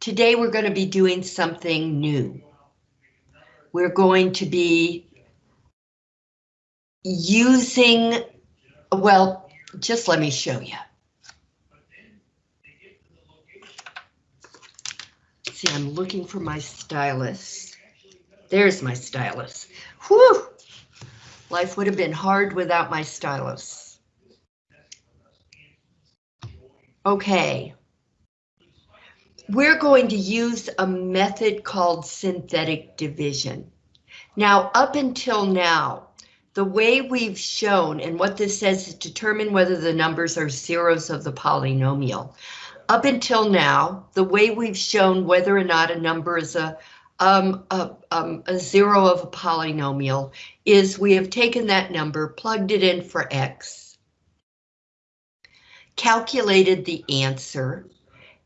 Today we're going to be doing something new. We're going to be using, well, just let me show you. See, I'm looking for my stylus. There's my stylus. Whew! Life would have been hard without my stylus. Okay. We're going to use a method called synthetic division. Now, up until now, the way we've shown, and what this says is determine whether the numbers are zeros of the polynomial. Up until now, the way we've shown whether or not a number is a, um, a, um, a zero of a polynomial is we have taken that number, plugged it in for x, calculated the answer,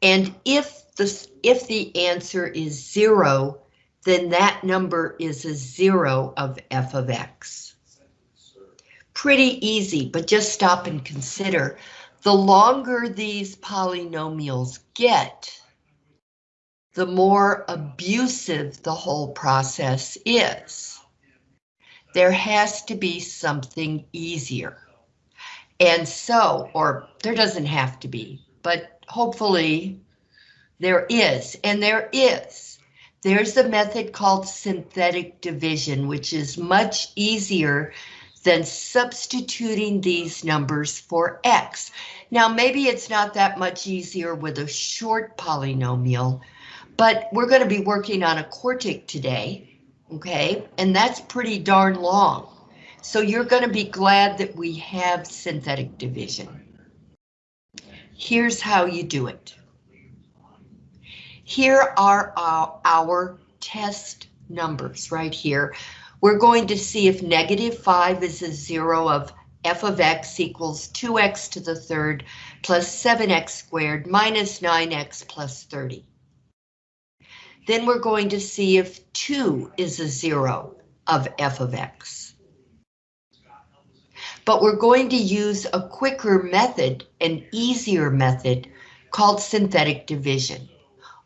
and if the, if the answer is zero, then that number is a zero of f of x. Pretty easy, but just stop and consider. The longer these polynomials get, the more abusive the whole process is. There has to be something easier. And so, or there doesn't have to be, but hopefully there is, and there is. There's a method called synthetic division, which is much easier than substituting these numbers for x. Now, maybe it's not that much easier with a short polynomial, but we're going to be working on a quartic today, okay? And that's pretty darn long. So you're going to be glad that we have synthetic division. Here's how you do it. Here are our, our test numbers right here. We're going to see if negative 5 is a zero of f of x equals 2x to the third plus 7x squared minus 9x plus 30. Then we're going to see if 2 is a zero of f of x. But we're going to use a quicker method, an easier method, called synthetic division.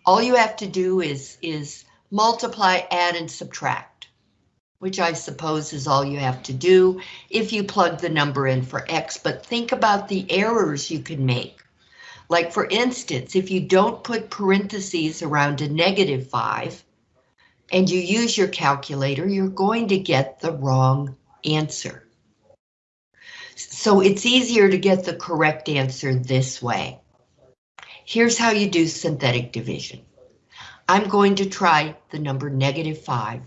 All you have to do is, is multiply, add, and subtract, which I suppose is all you have to do if you plug the number in for X, but think about the errors you can make. Like for instance, if you don't put parentheses around a negative 5, and you use your calculator, you're going to get the wrong answer. So it's easier to get the correct answer this way. Here's how you do synthetic division. I'm going to try the number negative 5.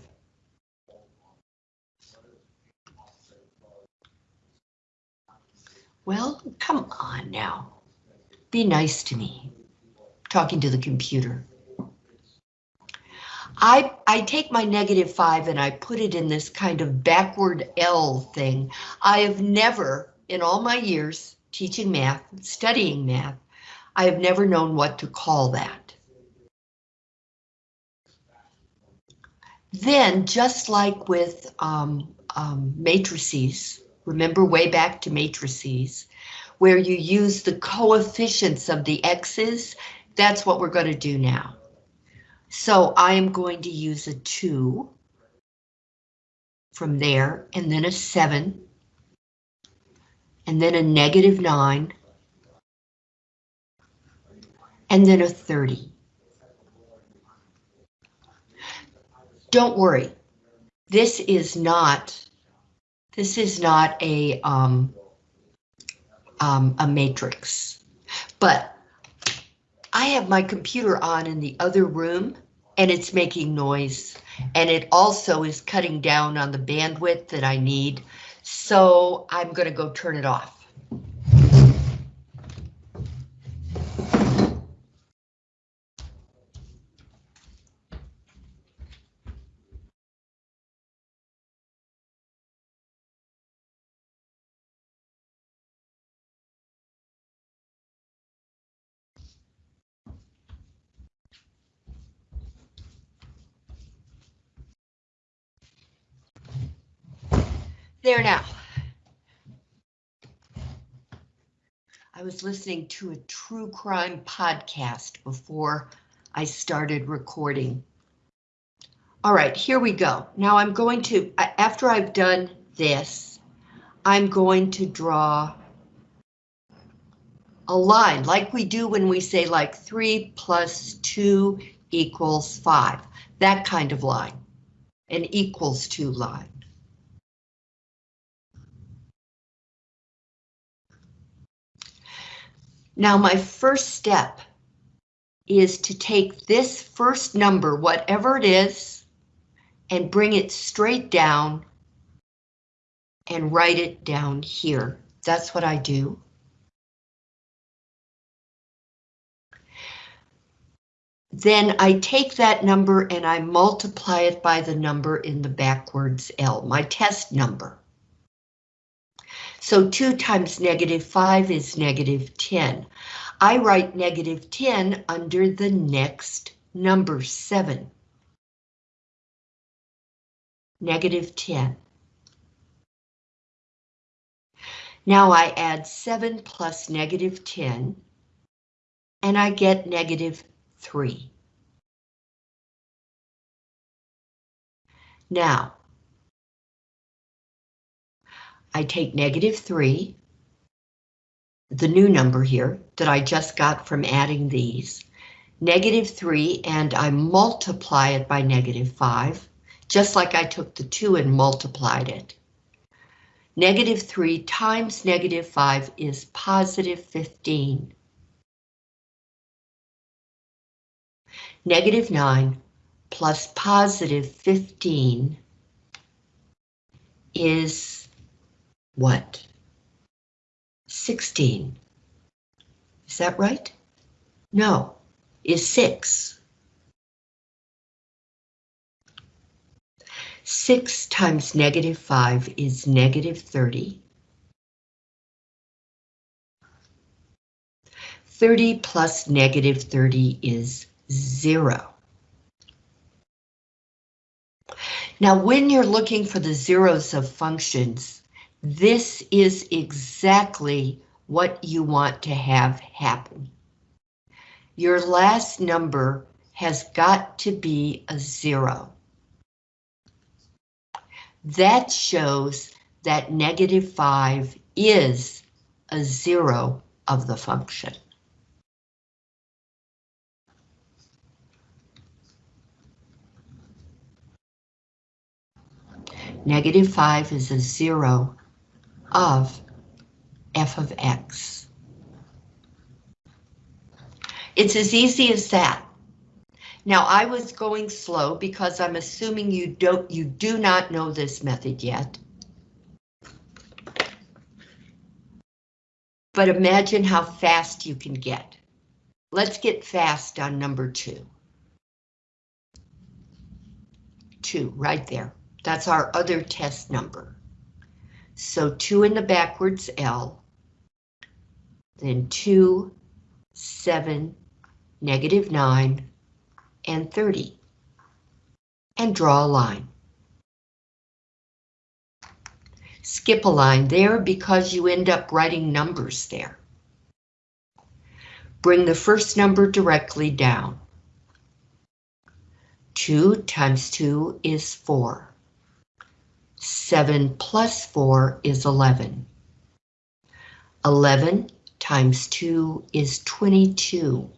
Well, come on now. Be nice to me. Talking to the computer. I, I take my negative 5 and I put it in this kind of backward L thing. I have never, in all my years teaching math, studying math, I have never known what to call that. Then, just like with um, um, matrices, remember way back to matrices, where you use the coefficients of the x's, that's what we're going to do now. So I am going to use a 2 from there, and then a 7, and then a negative 9, and then a 30. Don't worry, this is not, this is not a, um, um, a matrix, but I have my computer on in the other room and it's making noise and it also is cutting down on the bandwidth that I need. So I'm going to go turn it off. There now. I was listening to a true crime podcast before I started recording. All right, here we go. Now I'm going to, uh, after I've done this, I'm going to draw a line like we do when we say like 3 plus 2 equals 5. That kind of line, an equals 2 line. Now my first step is to take this first number, whatever it is, and bring it straight down and write it down here. That's what I do. Then I take that number and I multiply it by the number in the backwards L, my test number. So 2 times negative 5 is negative 10. I write negative 10 under the next number 7. Negative 10. Now I add 7 plus negative 10, and I get negative 3. Now, I take negative 3, the new number here that I just got from adding these, negative 3, and I multiply it by negative 5, just like I took the 2 and multiplied it. Negative 3 times negative 5 is positive 15. Negative 9 plus positive 15 is what? 16. Is that right? No, is 6. 6 times negative 5 is negative 30. 30 plus negative 30 is 0. Now, when you're looking for the zeros of functions, this is exactly what you want to have happen. Your last number has got to be a zero. That shows that negative 5 is a zero of the function. Negative 5 is a zero of f of x. It's as easy as that. Now I was going slow because I'm assuming you don't you do not know this method yet. But imagine how fast you can get. Let's get fast on number two. Two, right there. That's our other test number. So 2 in the backwards L, then 2, 7, negative 9, and 30. And draw a line. Skip a line there because you end up writing numbers there. Bring the first number directly down. 2 times 2 is 4. 7 plus 4 is 11. 11 times 2 is 22.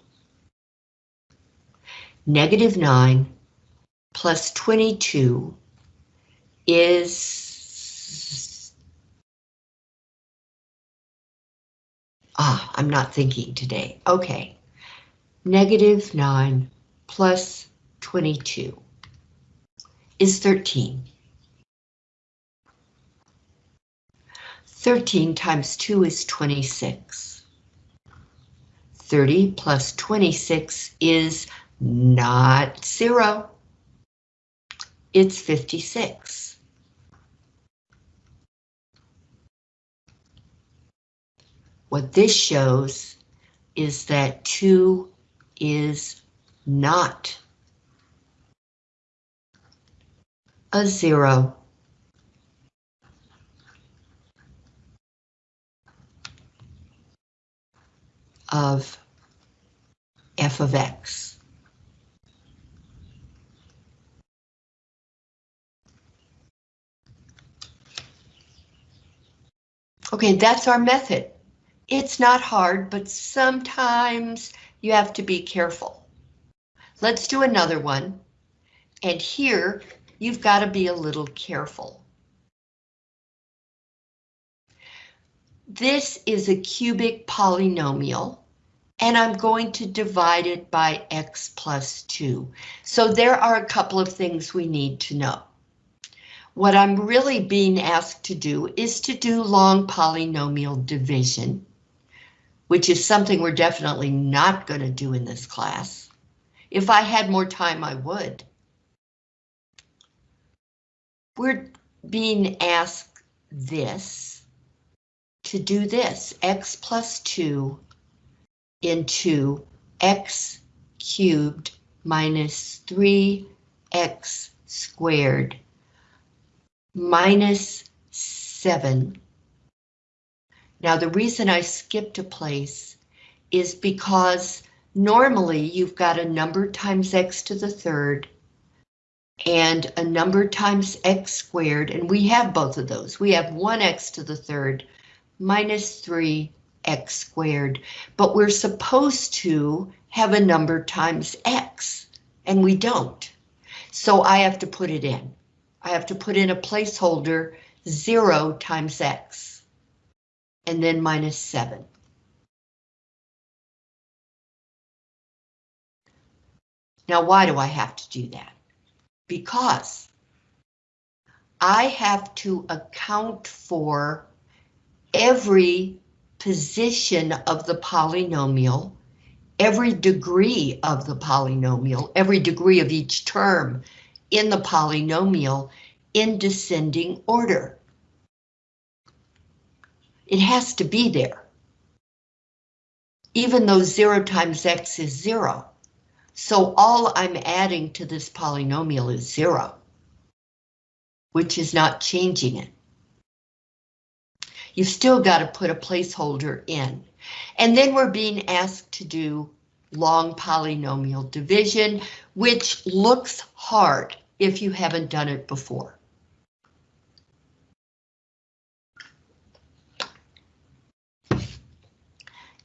Negative 9 plus 22 is... Ah, I'm not thinking today. Okay. Negative 9 plus 22 is 13. 13 times 2 is 26. 30 plus 26 is not zero. It's 56. What this shows is that 2 is not a zero. of f of x. Okay, that's our method. It's not hard, but sometimes you have to be careful. Let's do another one. And here, you've got to be a little careful. This is a cubic polynomial, and I'm going to divide it by x plus 2. So there are a couple of things we need to know. What I'm really being asked to do is to do long polynomial division, which is something we're definitely not going to do in this class. If I had more time, I would. We're being asked this to do this, x plus 2 into x cubed minus 3x squared minus 7. Now the reason I skipped a place is because normally you've got a number times x to the third and a number times x squared, and we have both of those. We have 1x to the third minus 3x squared, but we're supposed to have a number times x, and we don't. So I have to put it in. I have to put in a placeholder 0 times x, and then minus 7. Now, why do I have to do that? Because I have to account for every position of the polynomial, every degree of the polynomial, every degree of each term in the polynomial in descending order. It has to be there. Even though 0 times x is 0. So all I'm adding to this polynomial is 0, which is not changing it. You've still got to put a placeholder in. And then we're being asked to do long polynomial division, which looks hard if you haven't done it before.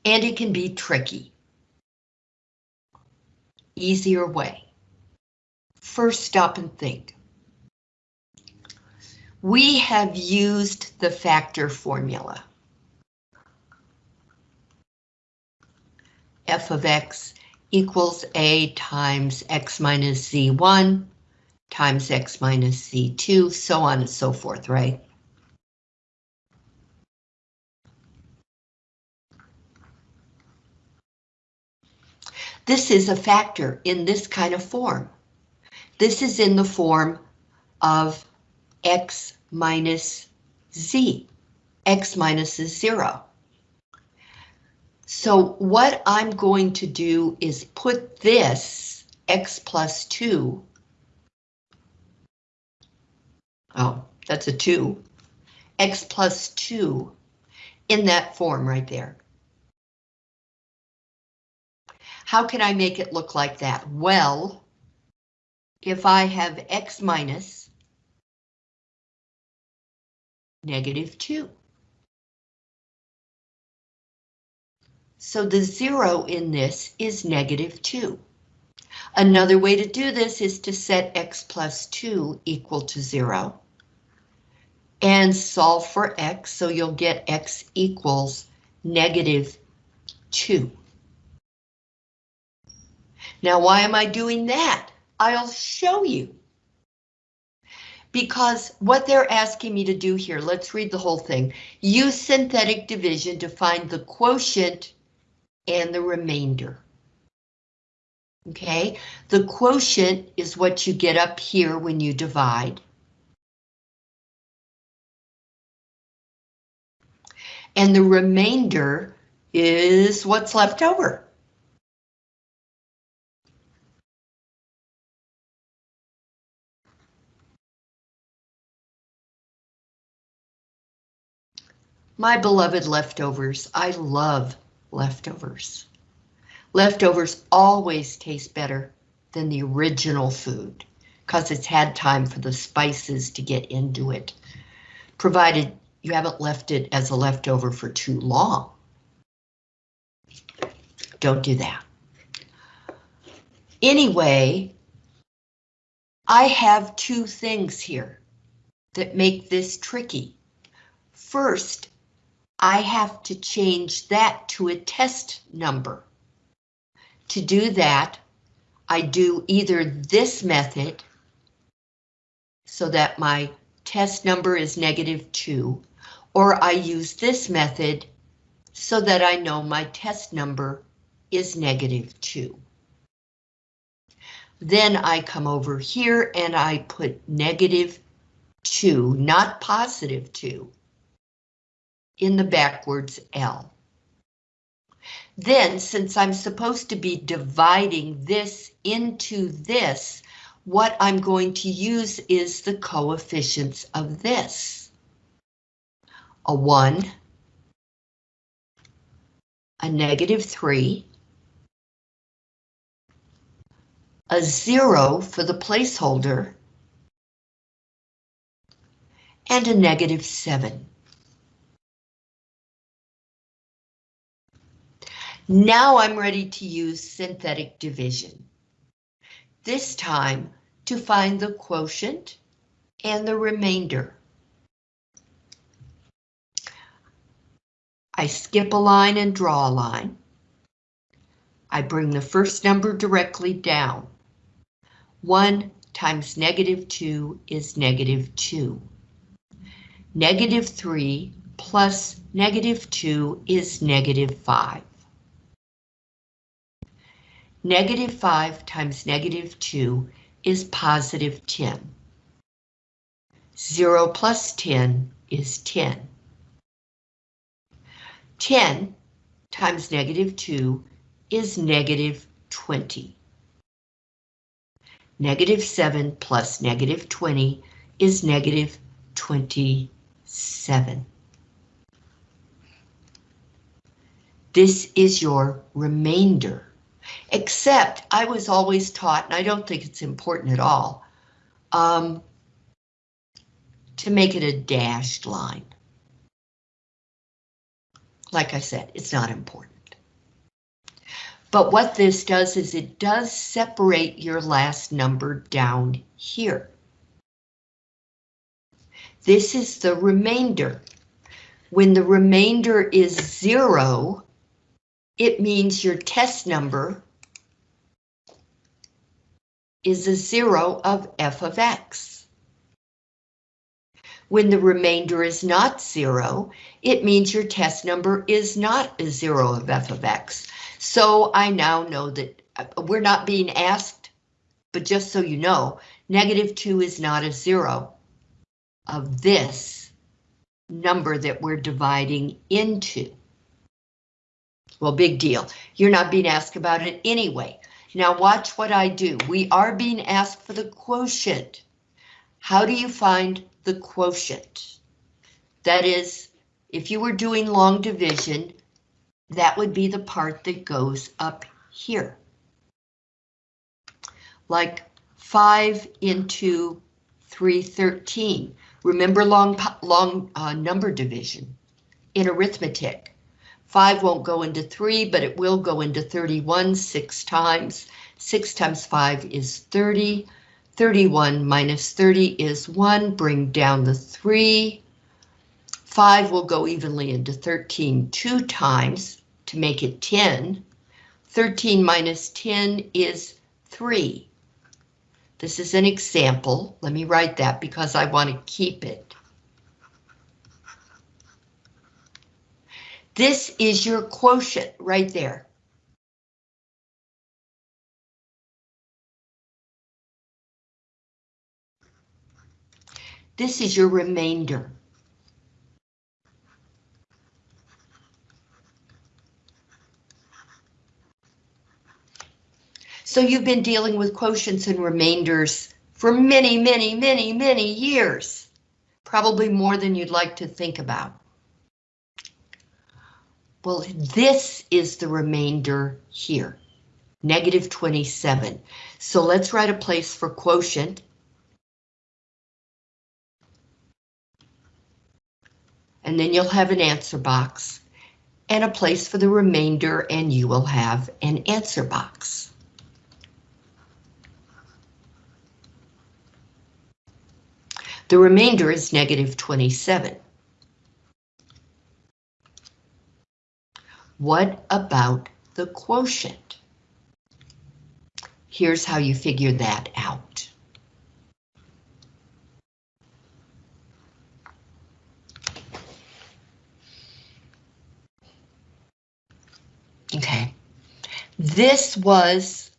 And it can be tricky. Easier way. First stop and think. We have used the factor formula. f of x equals a times x minus z1 times x minus z2, so on and so forth, right? This is a factor in this kind of form. This is in the form of x minus z. x minus is zero. So what I'm going to do is put this x plus 2. Oh, that's a 2. x plus 2 in that form right there. How can I make it look like that? Well, if I have x minus negative 2. So the zero in this is negative 2. Another way to do this is to set x plus 2 equal to 0. And solve for x, so you'll get x equals negative 2. Now, why am I doing that? I'll show you. Because what they're asking me to do here, let's read the whole thing. Use synthetic division to find the quotient and the remainder. Okay, the quotient is what you get up here when you divide. And the remainder is what's left over. My beloved leftovers, I love leftovers. Leftovers always taste better than the original food because it's had time for the spices to get into it, provided you haven't left it as a leftover for too long. Don't do that. Anyway, I have two things here that make this tricky. First, I have to change that to a test number. To do that, I do either this method, so that my test number is negative 2, or I use this method so that I know my test number is negative 2. Then I come over here and I put negative 2, not positive 2, in the backwards L. Then, since I'm supposed to be dividing this into this, what I'm going to use is the coefficients of this. A 1, a negative 3, a 0 for the placeholder, and a negative 7. Now I'm ready to use synthetic division. This time to find the quotient and the remainder. I skip a line and draw a line. I bring the first number directly down. 1 times negative 2 is negative 2. Negative 3 plus negative 2 is negative 5. Negative 5 times negative 2 is positive 10. 0 plus 10 is 10. 10 times negative 2 is negative 20. Negative 7 plus negative 20 is negative 27. This is your remainder. Except I was always taught, and I don't think it's important at all, um, to make it a dashed line. Like I said, it's not important. But what this does is it does separate your last number down here. This is the remainder. When the remainder is zero, it means your test number is a zero of f of x. When the remainder is not zero, it means your test number is not a zero of f of x. So I now know that uh, we're not being asked, but just so you know, negative 2 is not a zero of this number that we're dividing into. Well, big deal. You're not being asked about it anyway. Now watch what I do. We are being asked for the quotient. How do you find the quotient? That is, if you were doing long division, that would be the part that goes up here. Like 5 into 313. Remember long, long uh, number division in arithmetic. 5 won't go into 3, but it will go into 31 six times. 6 times 5 is 30. 31 minus 30 is 1. Bring down the 3. 5 will go evenly into 13 two times to make it 10. 13 minus 10 is 3. This is an example. Let me write that because I want to keep it. This is your quotient right there. This is your remainder. So you've been dealing with quotients and remainders for many, many, many, many years. Probably more than you'd like to think about. Well, this is the remainder here, negative 27. So let's write a place for quotient. and then you'll have an answer box and a place for the remainder and you will have an answer box. The remainder is negative 27. What about the quotient? Here's how you figure that out. Okay, this was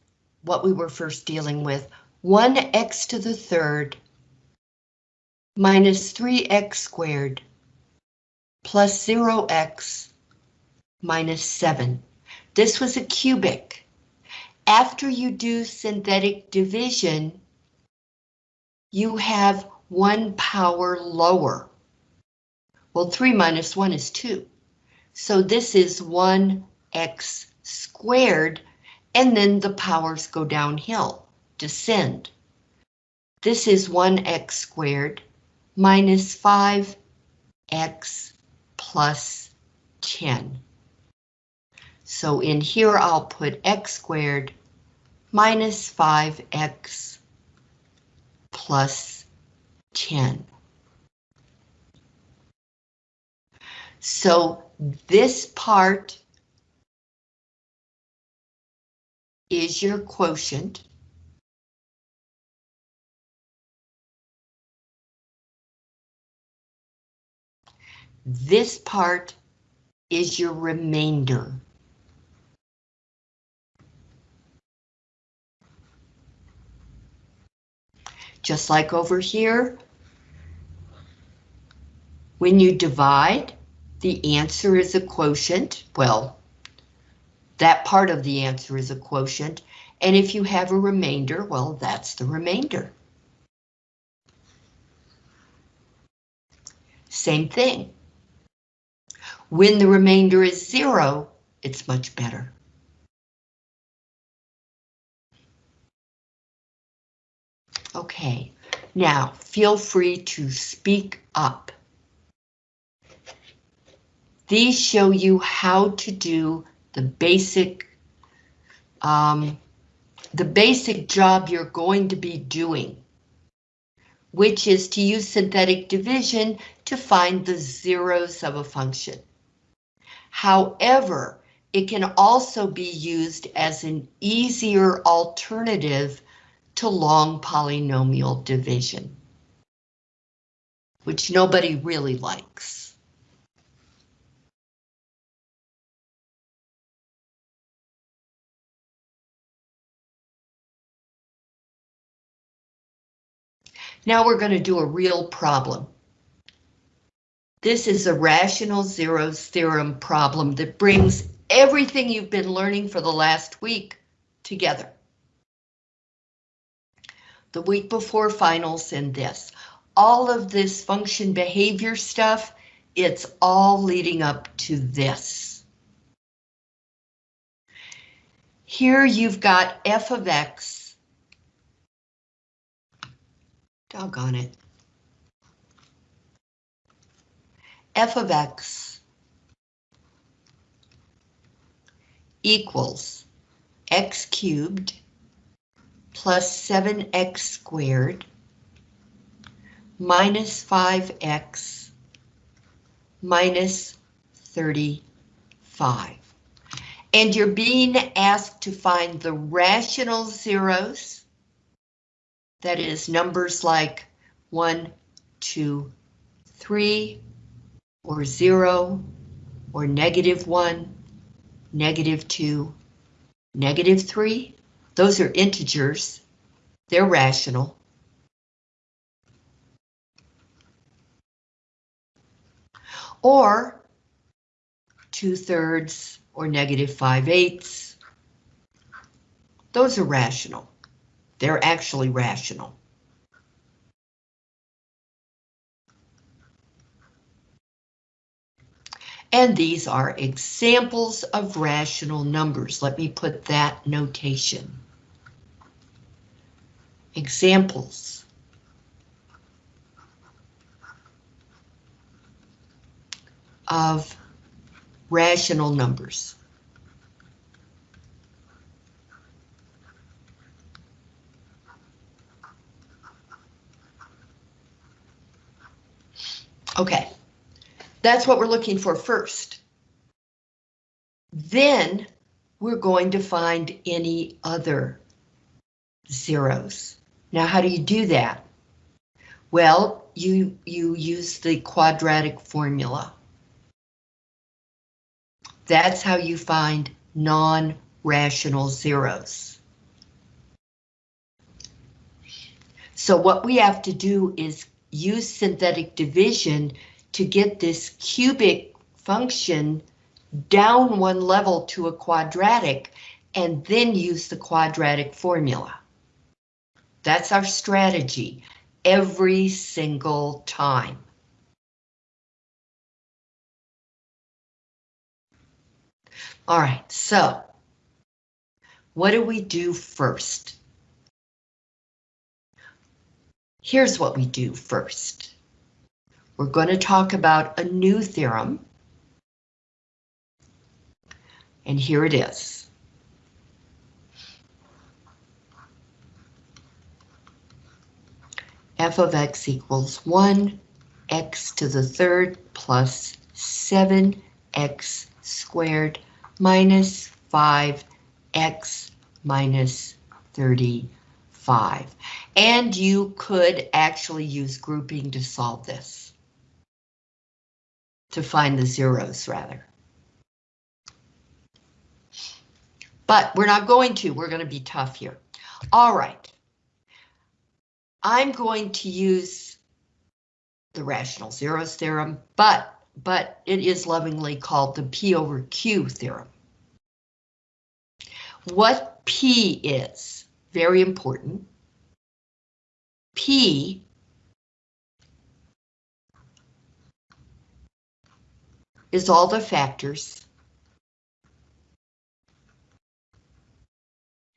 what we were first dealing with. 1x to the third minus 3x squared plus 0x minus 7. This was a cubic. After you do synthetic division, you have one power lower. Well, 3 minus 1 is 2. So this is 1x squared, and then the powers go downhill, descend. This is 1x squared minus 5x plus 10. So in here I'll put x squared minus 5x plus 10. So this part is your quotient. This part is your remainder. Just like over here, when you divide, the answer is a quotient. Well, that part of the answer is a quotient. And if you have a remainder, well, that's the remainder. Same thing. When the remainder is zero, it's much better. Okay, now feel free to speak up. These show you how to do the basic um, the basic job you're going to be doing, which is to use synthetic division to find the zeros of a function. However, it can also be used as an easier alternative to long polynomial division, which nobody really likes. Now we're going to do a real problem. This is a rational zeros theorem problem that brings everything you've been learning for the last week together. The week before finals and this. All of this function behavior stuff, it's all leading up to this. Here you've got f of x. Doggone it. f of x equals x cubed plus 7x squared minus 5x minus 35. And you're being asked to find the rational zeros, that is numbers like 1, 2, 3, or 0, or negative 1, negative 2, negative 3. Those are integers. They're rational. Or 2 thirds or negative 5 eighths. Those are rational. They're actually rational. And these are examples of rational numbers. Let me put that notation. Examples of rational numbers. Okay, that's what we're looking for first. Then we're going to find any other zeros. Now, how do you do that? Well, you, you use the quadratic formula. That's how you find non-rational zeros. So what we have to do is use synthetic division to get this cubic function down one level to a quadratic and then use the quadratic formula. That's our strategy every single time. All right, so what do we do first? Here's what we do first. We're going to talk about a new theorem. And here it is. F of x equals 1, x to the third plus 7x squared minus 5x minus 35. And you could actually use grouping to solve this. To find the zeros, rather. But we're not going to, we're going to be tough here. All right. I'm going to use the rational zeros theorem, but but it is lovingly called the P over Q theorem. What P is, very important. P is all the factors.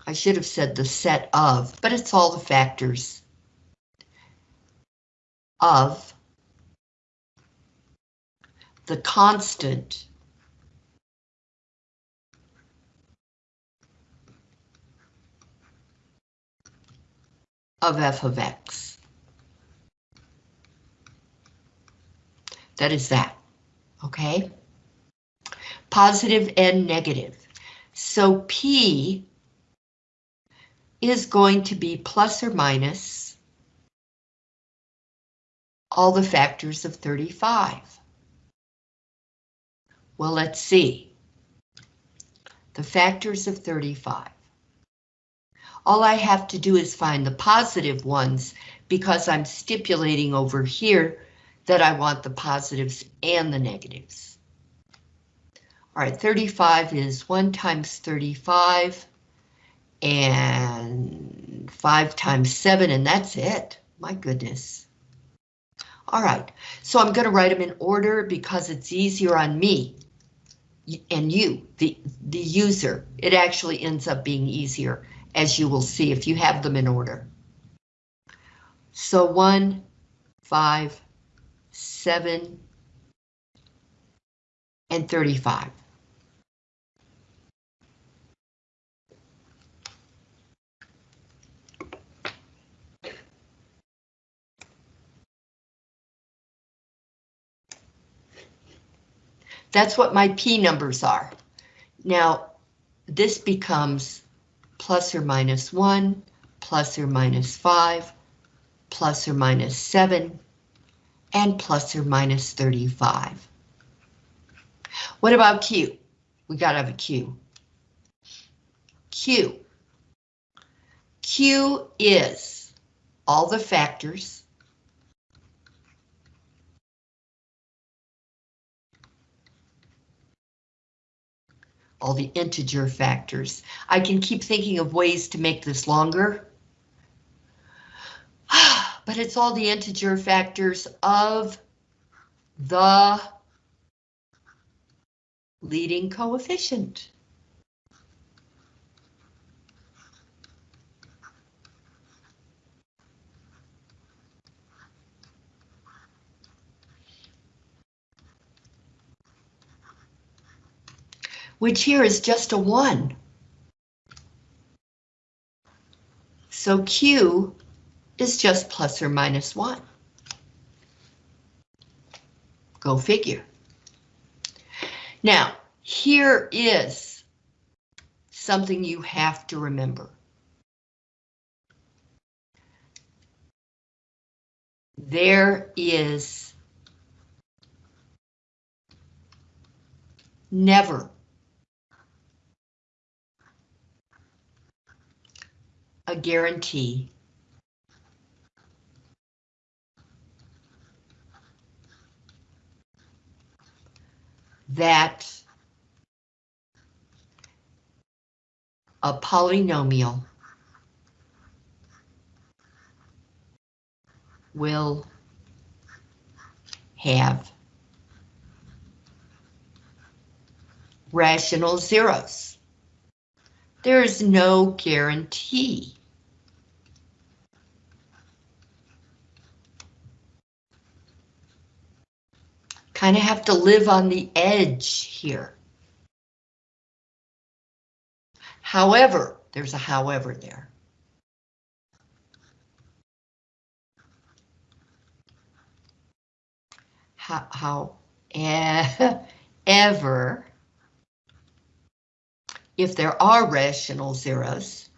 I should have said the set of, but it's all the factors of the constant of f of x. That is that, okay? Positive and negative. So P is going to be plus or minus all the factors of 35. Well, let's see. The factors of 35. All I have to do is find the positive ones because I'm stipulating over here that I want the positives and the negatives. All right, 35 is 1 times 35 and 5 times 7, and that's it. My goodness. All right, so I'm going to write them in order because it's easier on me and you, the, the user. It actually ends up being easier, as you will see if you have them in order. So one, five, seven, and 35. That's what my P numbers are. Now, this becomes plus or minus 1, plus or minus 5, plus or minus 7, and plus or minus 35. What about Q? We gotta have a Q. Q. Q is all the factors all the integer factors. I can keep thinking of ways to make this longer. But it's all the integer factors of the leading coefficient. Which here is just a one. So Q is just plus or minus one. Go figure. Now, here is something you have to remember. There is never a guarantee that a polynomial will have rational zeros. There is no guarantee. Kind of have to live on the edge here. However, there's a however there. How, however, if there are rational zeros,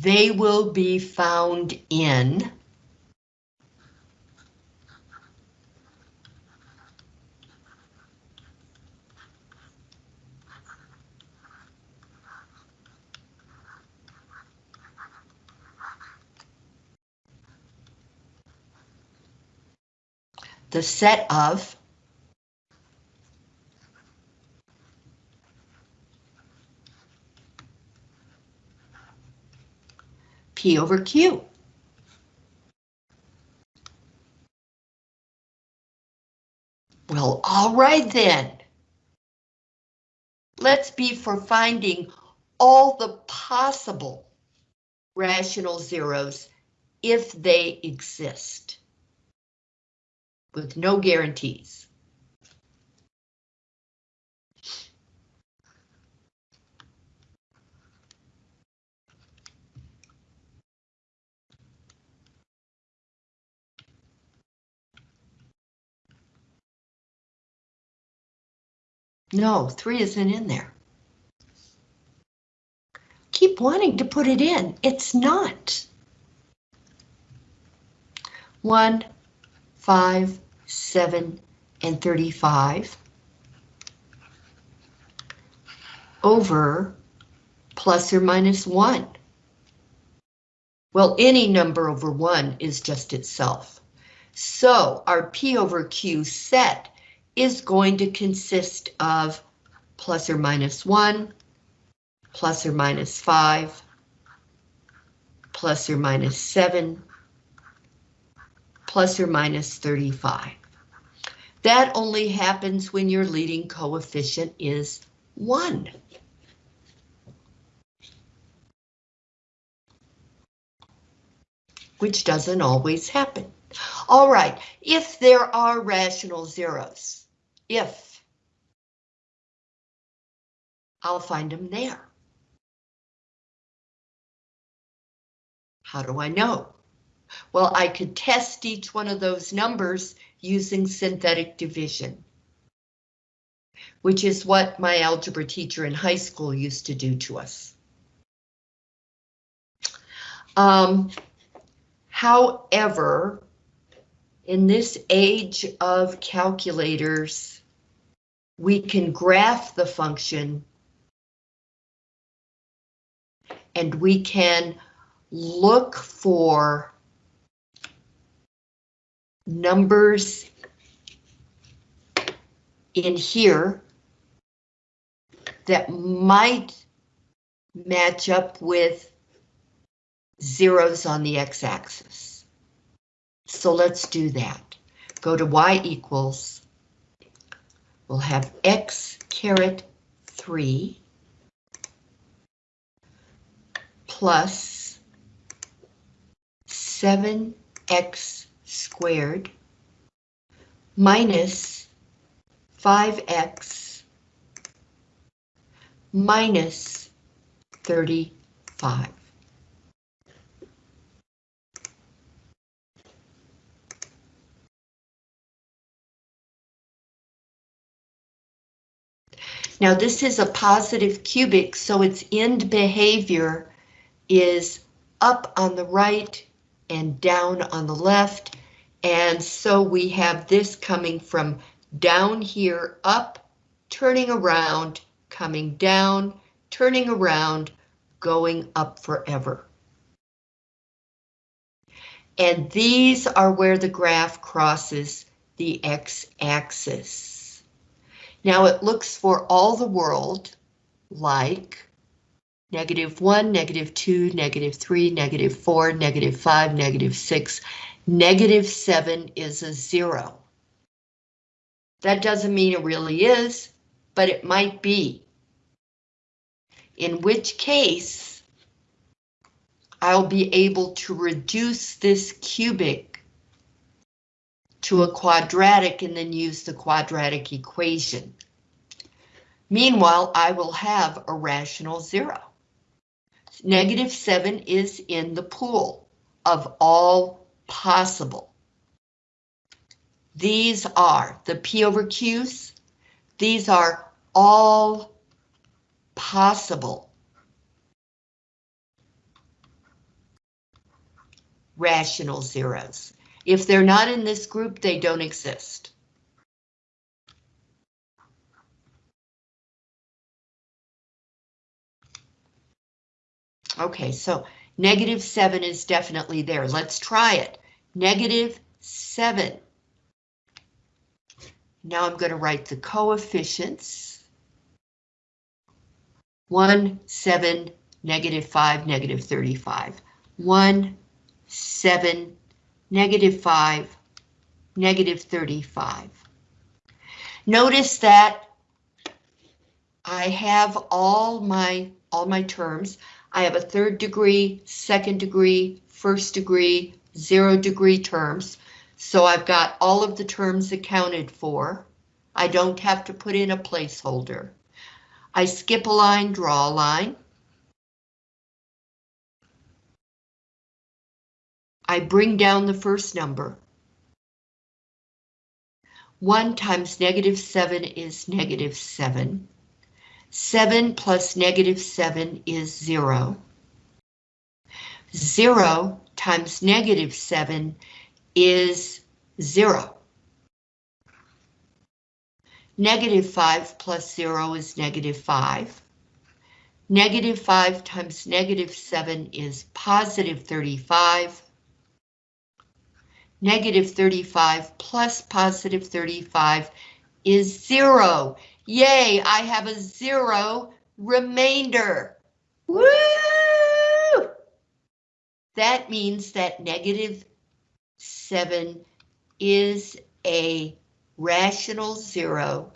they will be found in the set of P over Q. Well, all right then. Let's be for finding all the possible rational zeros if they exist with no guarantees. No, three isn't in there. Keep wanting to put it in. It's not. One, five, seven, and 35 over plus or minus one. Well, any number over one is just itself. So our P over Q set is going to consist of plus or minus 1, plus or minus 5, plus or minus 7, plus or minus 35. That only happens when your leading coefficient is 1. Which doesn't always happen. All right, if there are rational zeros, if I'll find them there. How do I know? Well, I could test each one of those numbers using synthetic division, which is what my algebra teacher in high school used to do to us. Um, however, in this age of calculators, we can graph the function and we can look for numbers in here that might match up with zeros on the x-axis. So let's do that. Go to y equals, we'll have x caret 3 plus 7x squared minus 5x minus 35. Now this is a positive cubic, so its end behavior is up on the right and down on the left. And so we have this coming from down here, up, turning around, coming down, turning around, going up forever. And these are where the graph crosses the x-axis. Now it looks for all the world like negative 1, negative 2, negative 3, negative 4, negative 5, negative 6, negative 7 is a 0. That doesn't mean it really is, but it might be. In which case, I'll be able to reduce this cubic to a quadratic and then use the quadratic equation. Meanwhile, I will have a rational zero. Negative 7 is in the pool of all possible. These are the P over Q's. These are all possible rational zeros. If they're not in this group, they don't exist. Okay, so negative 7 is definitely there. Let's try it. Negative 7. Now I'm going to write the coefficients. 1, 7, negative 5, negative 35. 1, 7, negative 5, negative 35. Notice that I have all my all my terms. I have a third degree, second degree, first degree, zero degree terms. So I've got all of the terms accounted for. I don't have to put in a placeholder. I skip a line, draw a line. I bring down the first number. 1 times negative 7 is negative 7. 7 plus negative 7 is 0. 0 times negative 7 is 0. Negative 5 plus 0 is negative 5. Negative 5 times negative 7 is positive 35. Negative 35 plus positive 35 is 0. Yay, I have a zero remainder. Woo! That means that negative 7 is a rational zero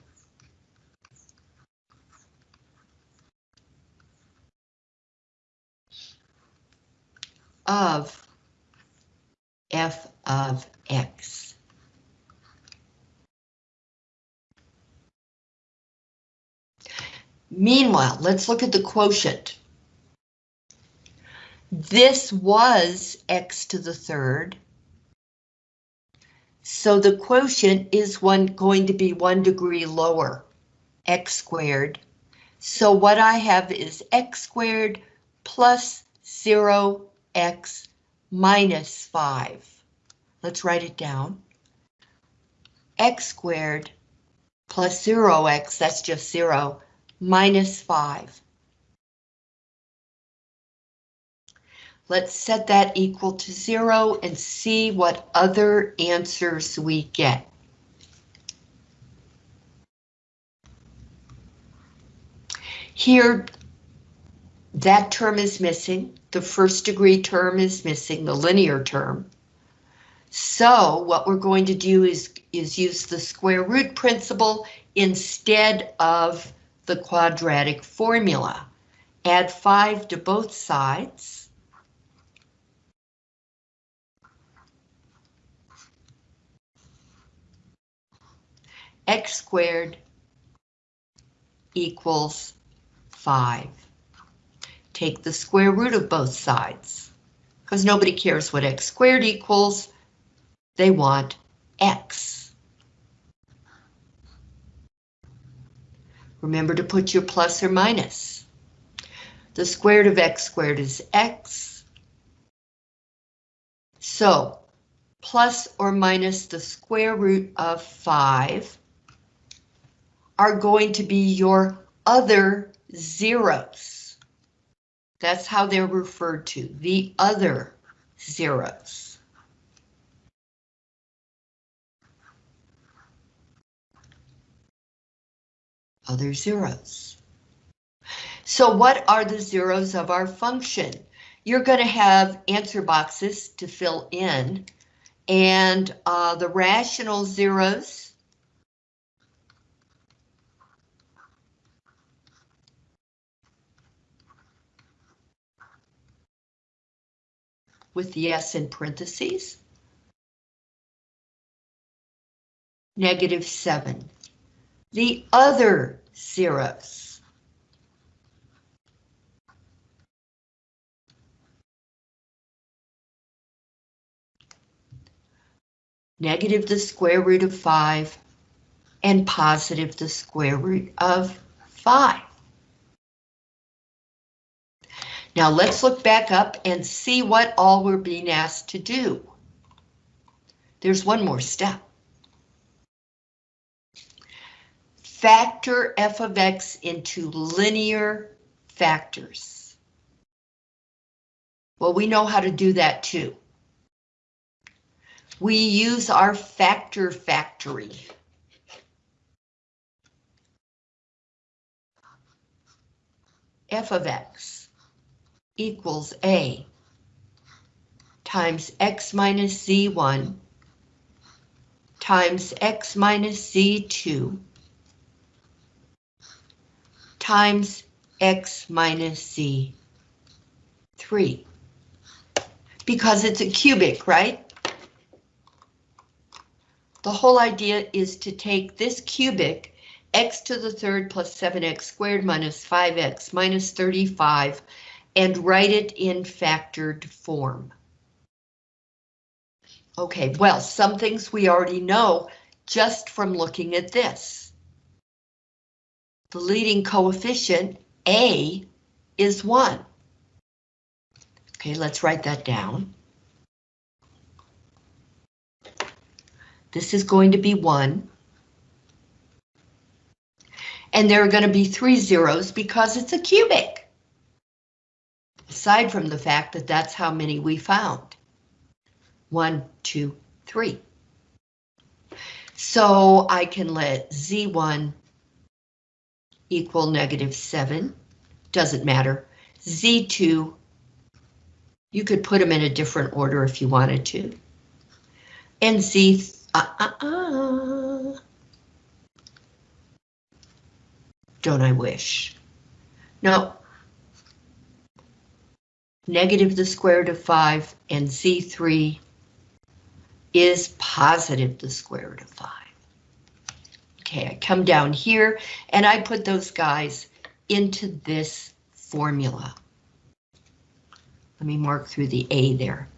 of f of x. Meanwhile, let's look at the quotient. This was x to the third. So the quotient is one going to be one degree lower, x squared. So what I have is x squared plus 0x minus 5. Let's write it down. x squared plus 0x, that's just 0, minus 5. Let's set that equal to 0 and see what other answers we get. Here, that term is missing. The first degree term is missing, the linear term. So what we're going to do is, is use the square root principle instead of the quadratic formula. Add 5 to both sides. x squared equals 5. Take the square root of both sides, because nobody cares what x squared equals. They want x. Remember to put your plus or minus. The square root of x squared is x. So, plus or minus the square root of 5 are going to be your other zeros. That's how they're referred to, the other zeros. Other zeros. So what are the zeros of our function? You're going to have answer boxes to fill in, and uh, the rational zeros with the S in parentheses. Negative 7. The other zeros. Negative the square root of 5 and positive the square root of 5. Now let's look back up and see what all we're being asked to do. There's one more step. Factor f of x into linear factors. Well, we know how to do that too. We use our factor factory. f of x equals A times X minus Z1 times X minus Z2 times X minus Z3. Because it's a cubic, right? The whole idea is to take this cubic, x to the third plus 7x squared minus 5x minus 35 and write it in factored form. Okay, well, some things we already know just from looking at this. The leading coefficient, A, is 1. Okay, let's write that down. This is going to be 1. And there are going to be three zeros because it's a cubic aside from the fact that that's how many we found. One, two, three. So I can let Z1 equal negative 7, doesn't matter. Z2, you could put them in a different order if you wanted to. And Z, uh, uh, uh. Don't I wish? No, negative the square root of 5, and z3 is positive the square root of 5. Okay, I come down here and I put those guys into this formula. Let me mark through the A there,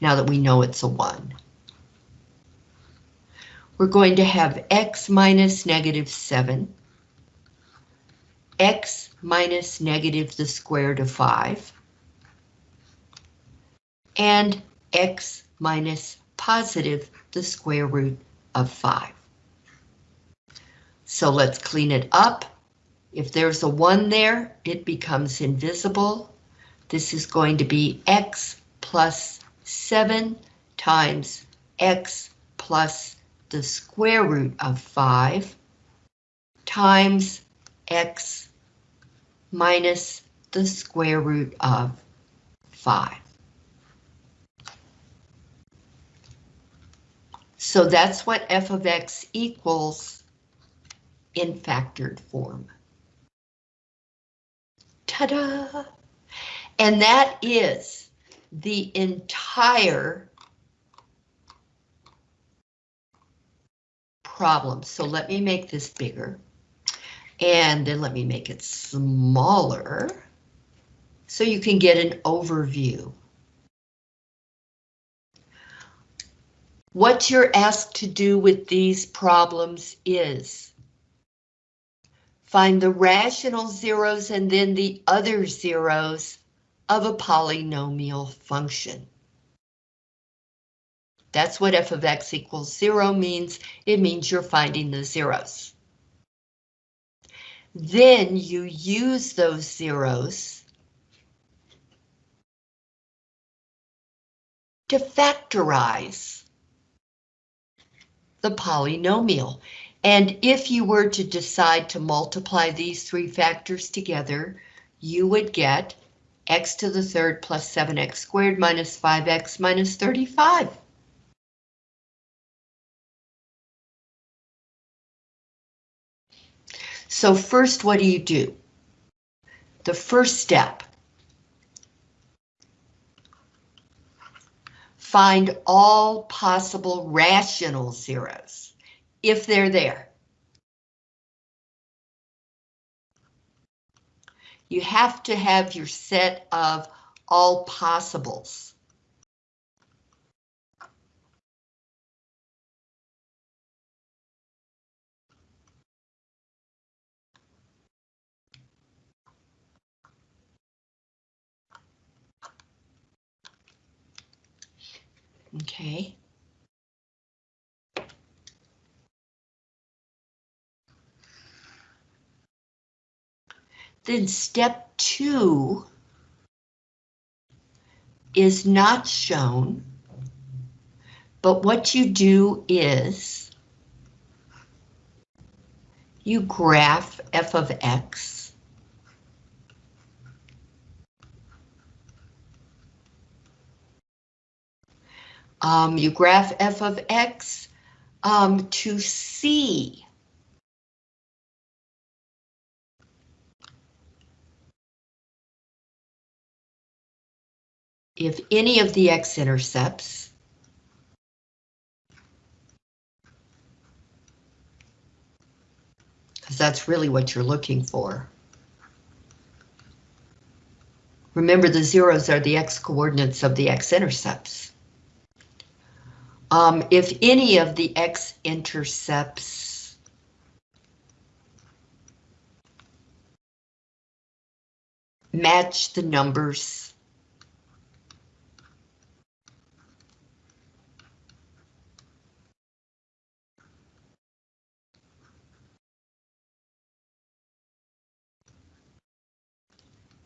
now that we know it's a 1. We're going to have x minus negative 7, x minus negative the square root of 5, and x minus positive the square root of 5. So let's clean it up. If there's a 1 there, it becomes invisible. This is going to be x plus 7 times x plus the square root of 5 times x minus the square root of 5. So that's what f of x equals in factored form. Ta-da! And that is the entire problem. So let me make this bigger. And then let me make it smaller so you can get an overview. What you're asked to do with these problems is find the rational zeros and then the other zeros of a polynomial function. That's what f of x equals zero means. It means you're finding the zeros. Then you use those zeros to factorize the polynomial. And if you were to decide to multiply these three factors together, you would get x to the third plus 7x squared minus 5x minus 35. So first, what do you do? The first step. Find all possible rational zeros, if they're there. You have to have your set of all possibles. Okay. Then step two is not shown, but what you do is you graph f of x Um, you graph f of x um, to see if any of the x-intercepts because that's really what you're looking for. Remember the zeros are the x-coordinates of the x-intercepts. Um, if any of the x-intercepts match the numbers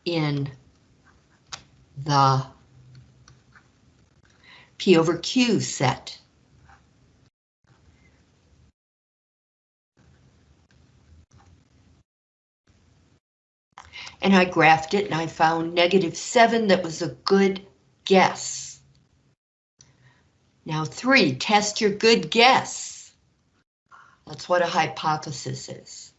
in the P over Q set. And I graphed it and I found negative 7 that was a good guess. Now 3, test your good guess. That's what a hypothesis is.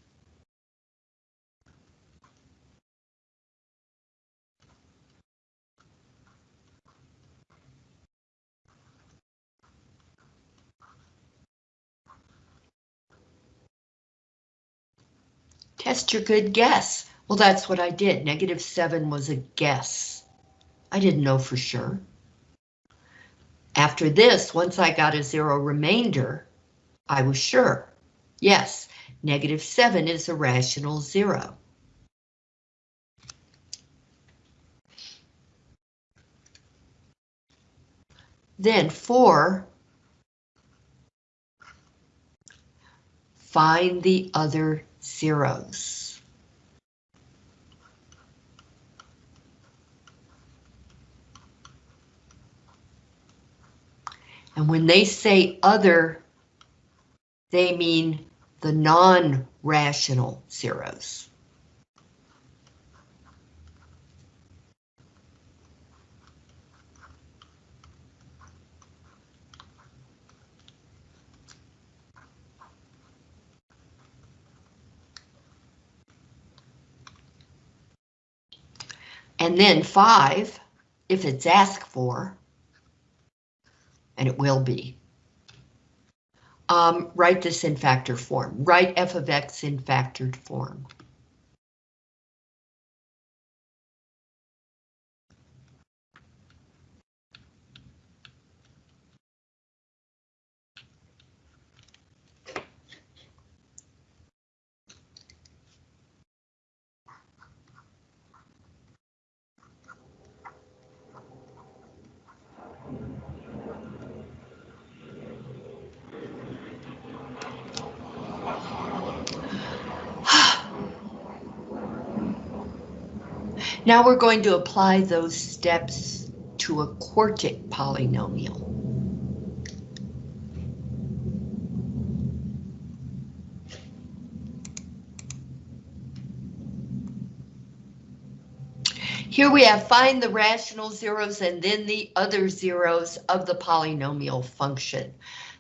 Test your good guess. Well, that's what I did. Negative 7 was a guess. I didn't know for sure. After this, once I got a zero remainder, I was sure. Yes, negative 7 is a rational zero. Then 4 find the other zeros. And when they say other, they mean the non-rational zeros. And then 5, if it's asked for, and it will be, um, write this in factor form. Write f of x in factored form. Now we're going to apply those steps to a quartic polynomial. Here we have find the rational zeros and then the other zeros of the polynomial function.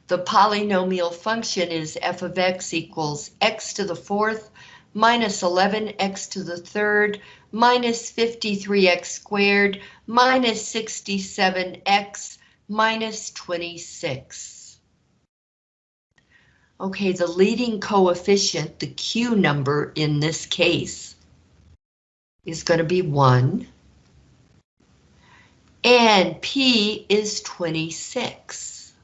The polynomial function is f of x equals x to the fourth minus 11x to the third minus 53x squared minus 67x minus 26. Okay, the leading coefficient, the Q number in this case, is going to be 1. And P is 26.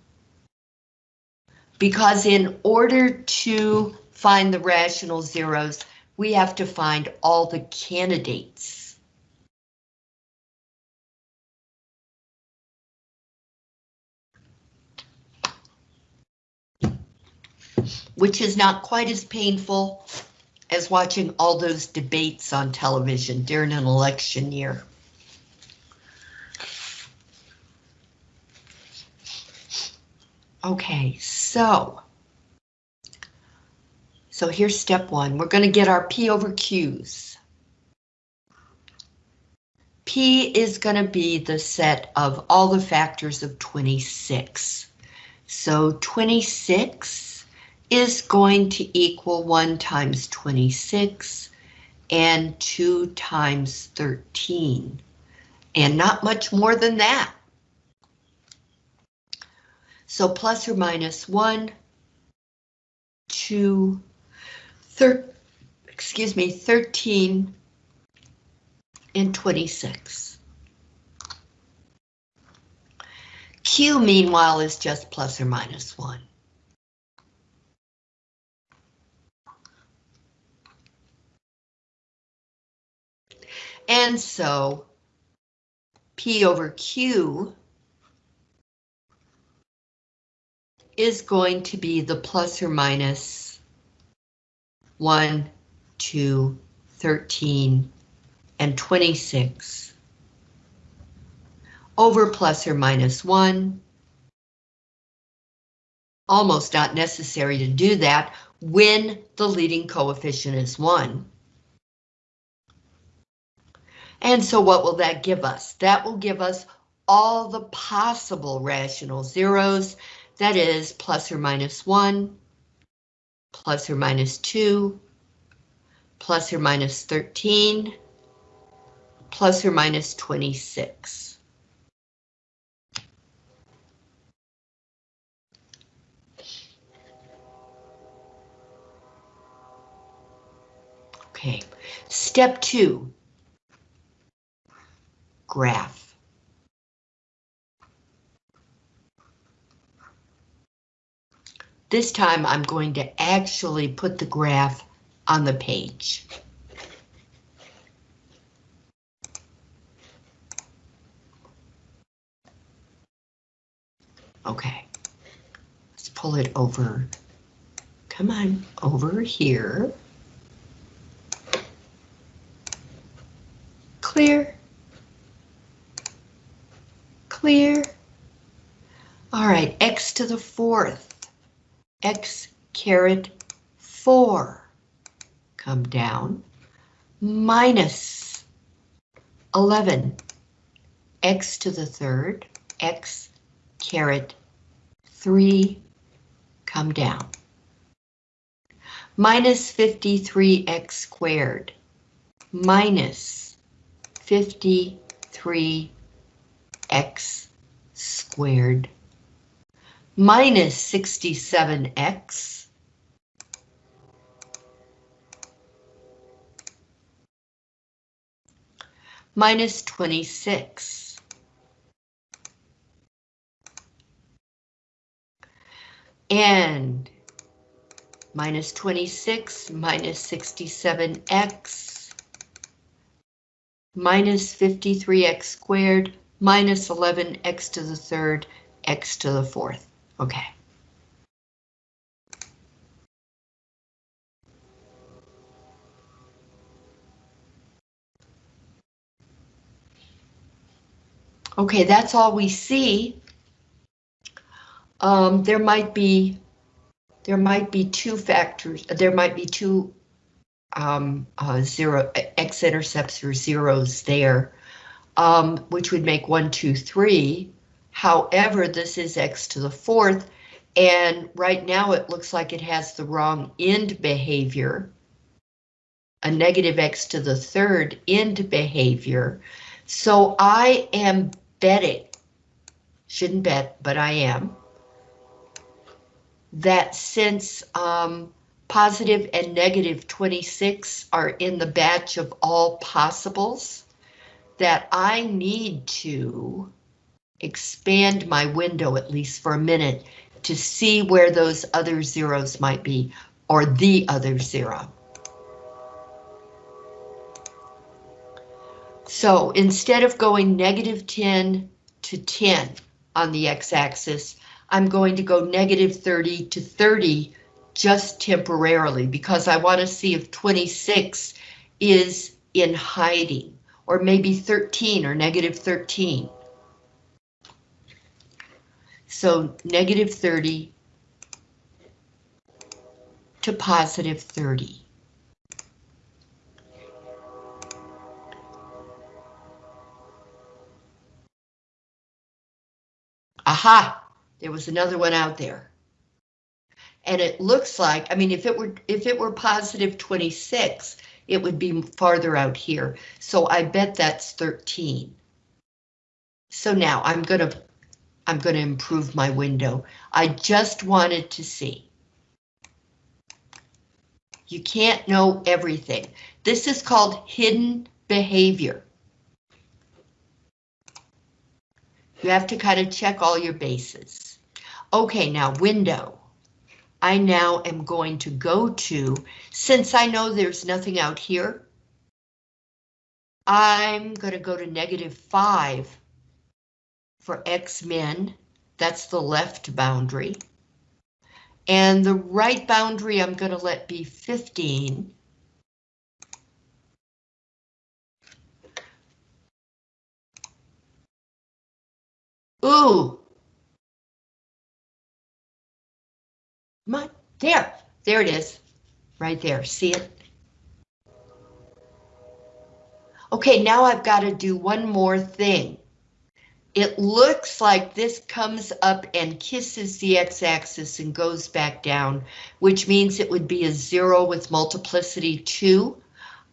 Because in order to find the rational zeros, we have to find all the candidates. Which is not quite as painful as watching all those debates on television during an election year. Okay, so so here's step one. We're going to get our P over Q's. P is going to be the set of all the factors of 26. So 26 is going to equal 1 times 26 and 2 times 13. And not much more than that. So plus or minus 1, 2, thir excuse me, 13 and 26. Q, meanwhile, is just plus or minus 1. And so P over Q is going to be the plus or minus 1, 2, 13, and 26 over plus or minus 1. Almost not necessary to do that when the leading coefficient is 1. And so what will that give us? That will give us all the possible rational zeros, that is plus or minus 1, plus or minus 2, plus or minus 13, plus or minus 26. Okay, step two, graph. This time I'm going to actually put the graph on the page. Okay, let's pull it over. Come on, over here. Clear. Clear. All right, x to the fourth x caret 4 come down minus 11 x to the third x caret 3 come down. Minus 53x squared minus 53x squared minus 67x minus 26. And minus 26 minus 67x minus 53x squared minus 11x to the third x to the fourth. Okay. Okay, that's all we see. Um, there might be there might be two factors. There might be two um, uh, zero x-intercepts or zeros there, um, which would make one, two, three. However, this is x to the fourth, and right now it looks like it has the wrong end behavior. A negative x to the third end behavior. So I am betting, shouldn't bet, but I am, that since um, positive and negative 26 are in the batch of all possibles, that I need to expand my window at least for a minute to see where those other zeros might be, or the other zero. So instead of going negative 10 to 10 on the x-axis, I'm going to go negative 30 to 30 just temporarily because I want to see if 26 is in hiding or maybe 13 or negative 13. So negative 30 to positive 30. Aha, there was another one out there. And it looks like, I mean, if it were if it were positive 26, it would be farther out here. So I bet that's 13. So now I'm gonna I'm gonna improve my window. I just wanted to see. You can't know everything. This is called hidden behavior. You have to kind of check all your bases. Okay, now window. I now am going to go to, since I know there's nothing out here, I'm going to go to negative 5 for X min. That's the left boundary. And the right boundary I'm going to let be 15. Ooh. My, there, there it is, right there, see it? Okay, now I've got to do one more thing. It looks like this comes up and kisses the x-axis and goes back down, which means it would be a zero with multiplicity two.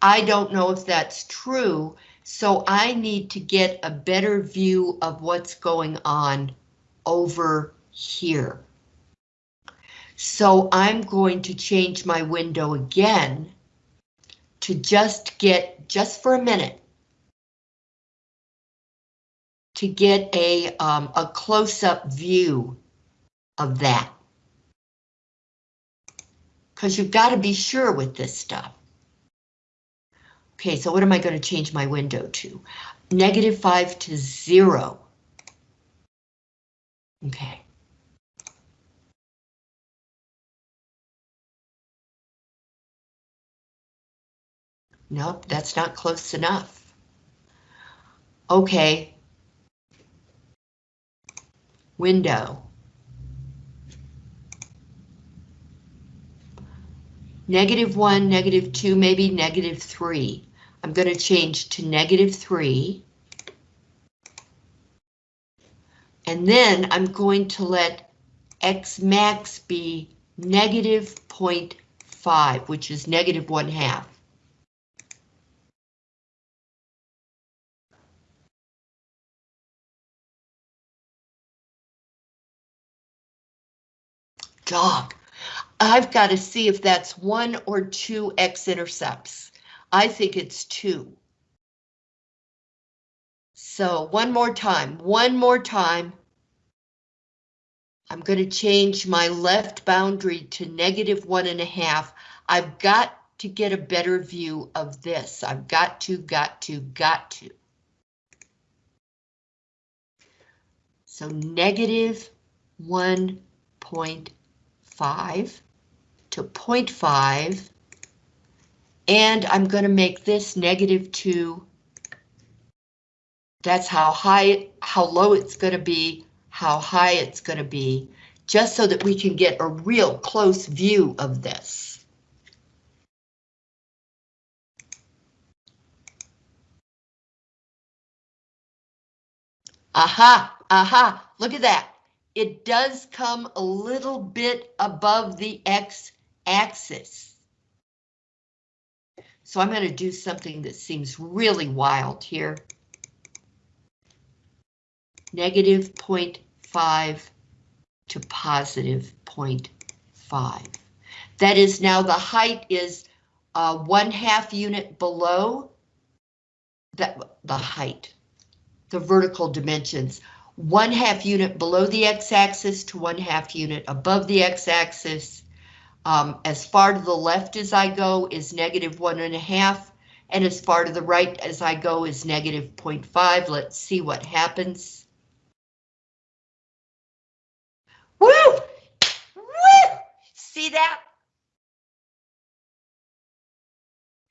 I don't know if that's true, so I need to get a better view of what's going on over here. So I'm going to change my window again to just get, just for a minute, to get a, um, a close-up view of that. Because you've got to be sure with this stuff. Okay, so what am I going to change my window to? Negative 5 to 0. Okay. Nope, that's not close enough. Okay. Window. Negative 1, negative 2, maybe negative 3. I'm going to change to negative 3. And then I'm going to let X max be negative 0.5, which is negative 1 half. Dog. I've got to see if that's one or two x-intercepts. I think it's two. So one more time, one more time. I'm going to change my left boundary to negative one and a half. I've got to get a better view of this. I've got to, got to, got to. So negative 1.5 to 0.5. And I'm going to make this negative 2. That's how high, how low it's going to be, how high it's going to be, just so that we can get a real close view of this. Aha, aha, look at that. It does come a little bit above the x-axis. So I'm going to do something that seems really wild here. Negative 0.5 to positive 0.5. That is now the height is uh, one half unit below that the height the vertical dimensions. One half unit below the x-axis to one half unit above the x-axis. Um, as far to the left as I go is negative one and a half, and as far to the right as I go is negative 0.5. Let's see what happens. Woo! Woo! See that?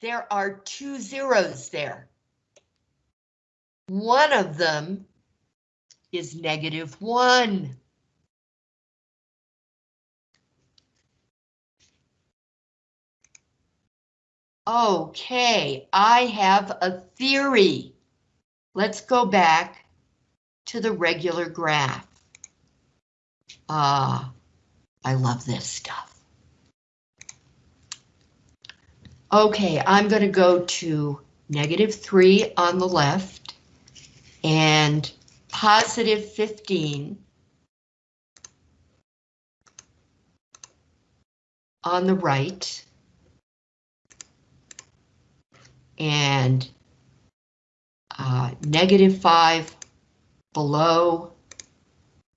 There are two zeros there. One of them is negative one. Okay, I have a theory. Let's go back to the regular graph. Ah, I love this stuff. Okay, I'm going to go to negative 3 on the left and positive 15 on the right and uh, negative 5 below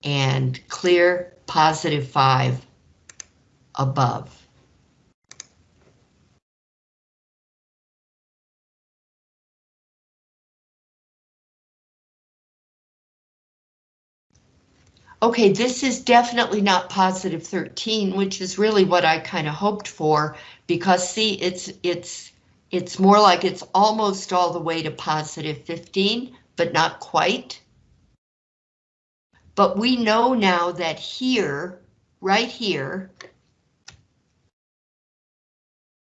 and clear positive 5 above. Okay, this is definitely not positive 13, which is really what I kind of hoped for, because see, it's it's it's more like it's almost all the way to positive 15, but not quite. But we know now that here, right here,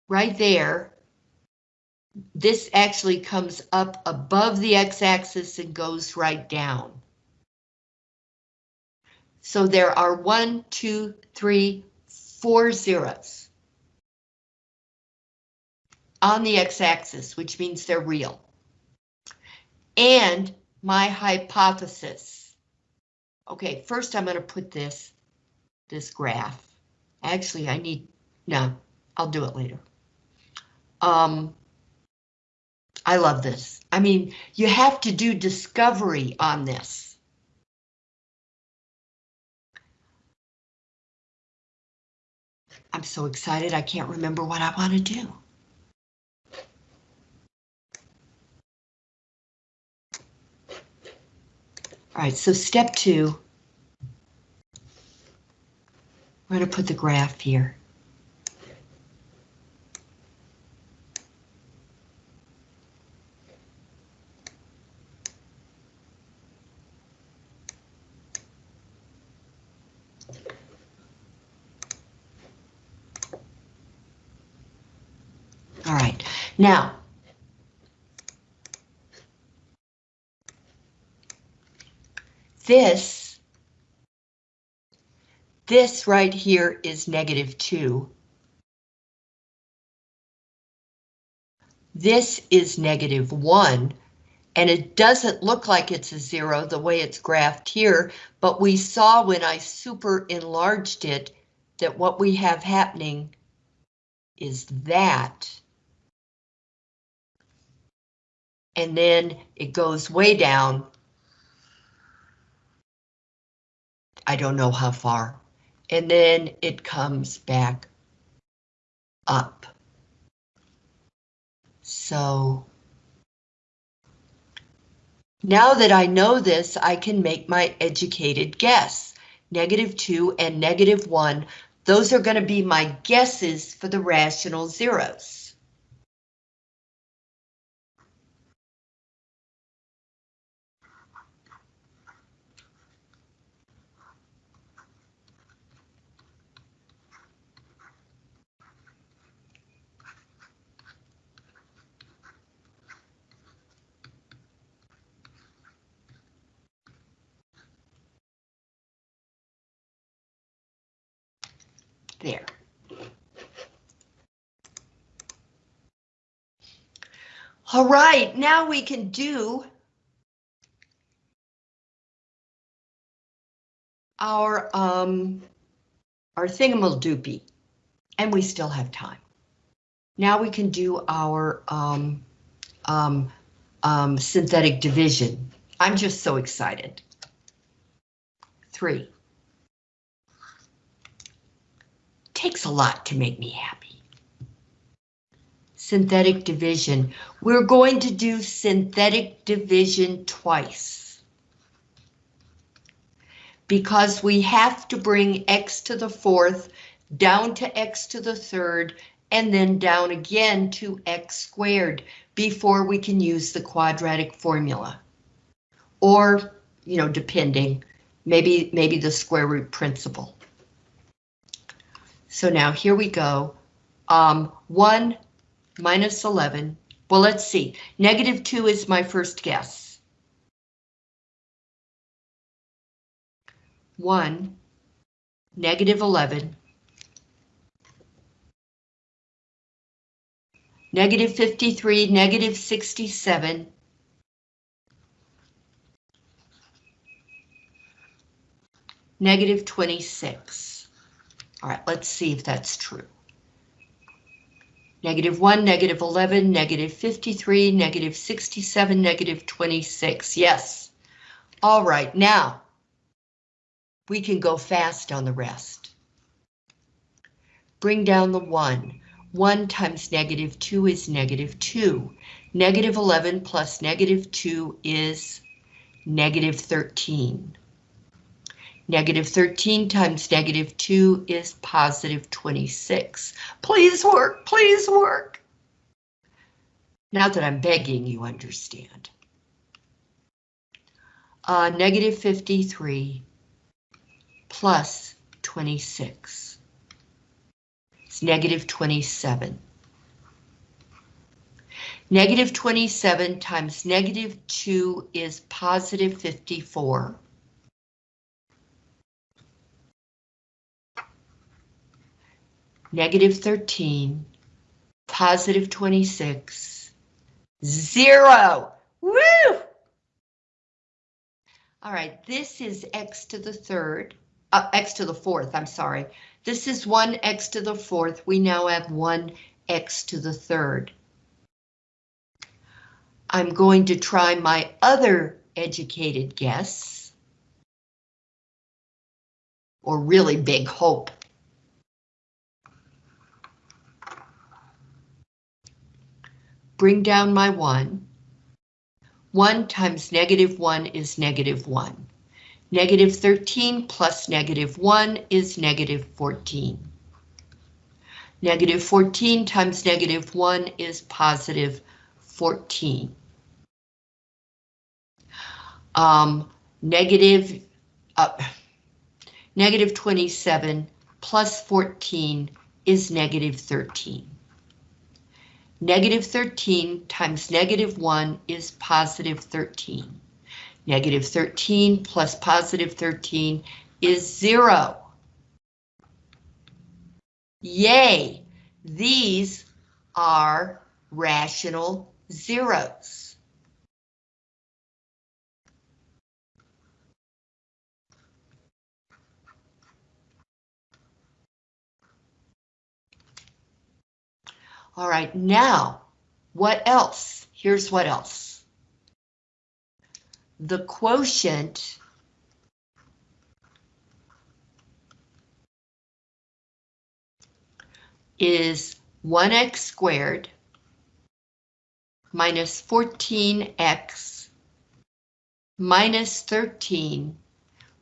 right there, this actually comes up above the x-axis and goes right down. So there are one, two, three, four zeros on the x-axis, which means they're real. And my hypothesis. Okay, first I'm going to put this, this graph. Actually, I need, no, I'll do it later. Um, I love this. I mean, you have to do discovery on this. I'm so excited I can't remember what I want to do. All right, so step two. We're going to put the graph here. Now, this, this right here is negative 2. This is negative 1, and it doesn't look like it's a 0 the way it's graphed here, but we saw when I super enlarged it that what we have happening is that. And then it goes way down. I don't know how far. And then it comes back up. So now that I know this, I can make my educated guess. Negative 2 and negative 1, those are going to be my guesses for the rational zeros. There. All right, now we can do our um our thingamadoopy, and we still have time. Now we can do our um um um synthetic division. I'm just so excited. Three. Takes a lot to make me happy. Synthetic division. We're going to do synthetic division twice. Because we have to bring x to the fourth, down to x to the third, and then down again to x squared before we can use the quadratic formula. Or, you know, depending, maybe, maybe the square root principle. So now here we go. Um, 1 minus 11. Well, let's see. Negative 2 is my first guess. 1, negative 11, negative 53, negative 67, negative 26. All right, let's see if that's true. Negative 1, negative 11, negative 53, negative 67, negative 26. Yes. All right, now we can go fast on the rest. Bring down the 1. 1 times negative 2 is negative 2. Negative 11 plus negative 2 is negative 13. Negative 13 times negative 2 is positive 26. Please work, please work. Now that I'm begging, you understand. Uh, negative 53 plus 26. It's negative 27. Negative 27 times negative 2 is positive 54. Negative 13, positive 26, zero. Woo! All right, this is x to the third, uh, x to the fourth, I'm sorry. This is 1x to the fourth. We now have 1x to the third. I'm going to try my other educated guess. Or really big hope. Bring down my 1. 1 times negative 1 is negative 1. Negative 13 plus negative 1 is negative 14. Negative 14 times negative 1 is positive 14. Um, negative, uh, negative 27 plus 14 is negative 13. Negative 13 times negative 1 is positive 13. Negative 13 plus positive 13 is 0. Yay! These are rational zeros. All right, now, what else? Here's what else. The quotient is 1x squared minus 14x minus 13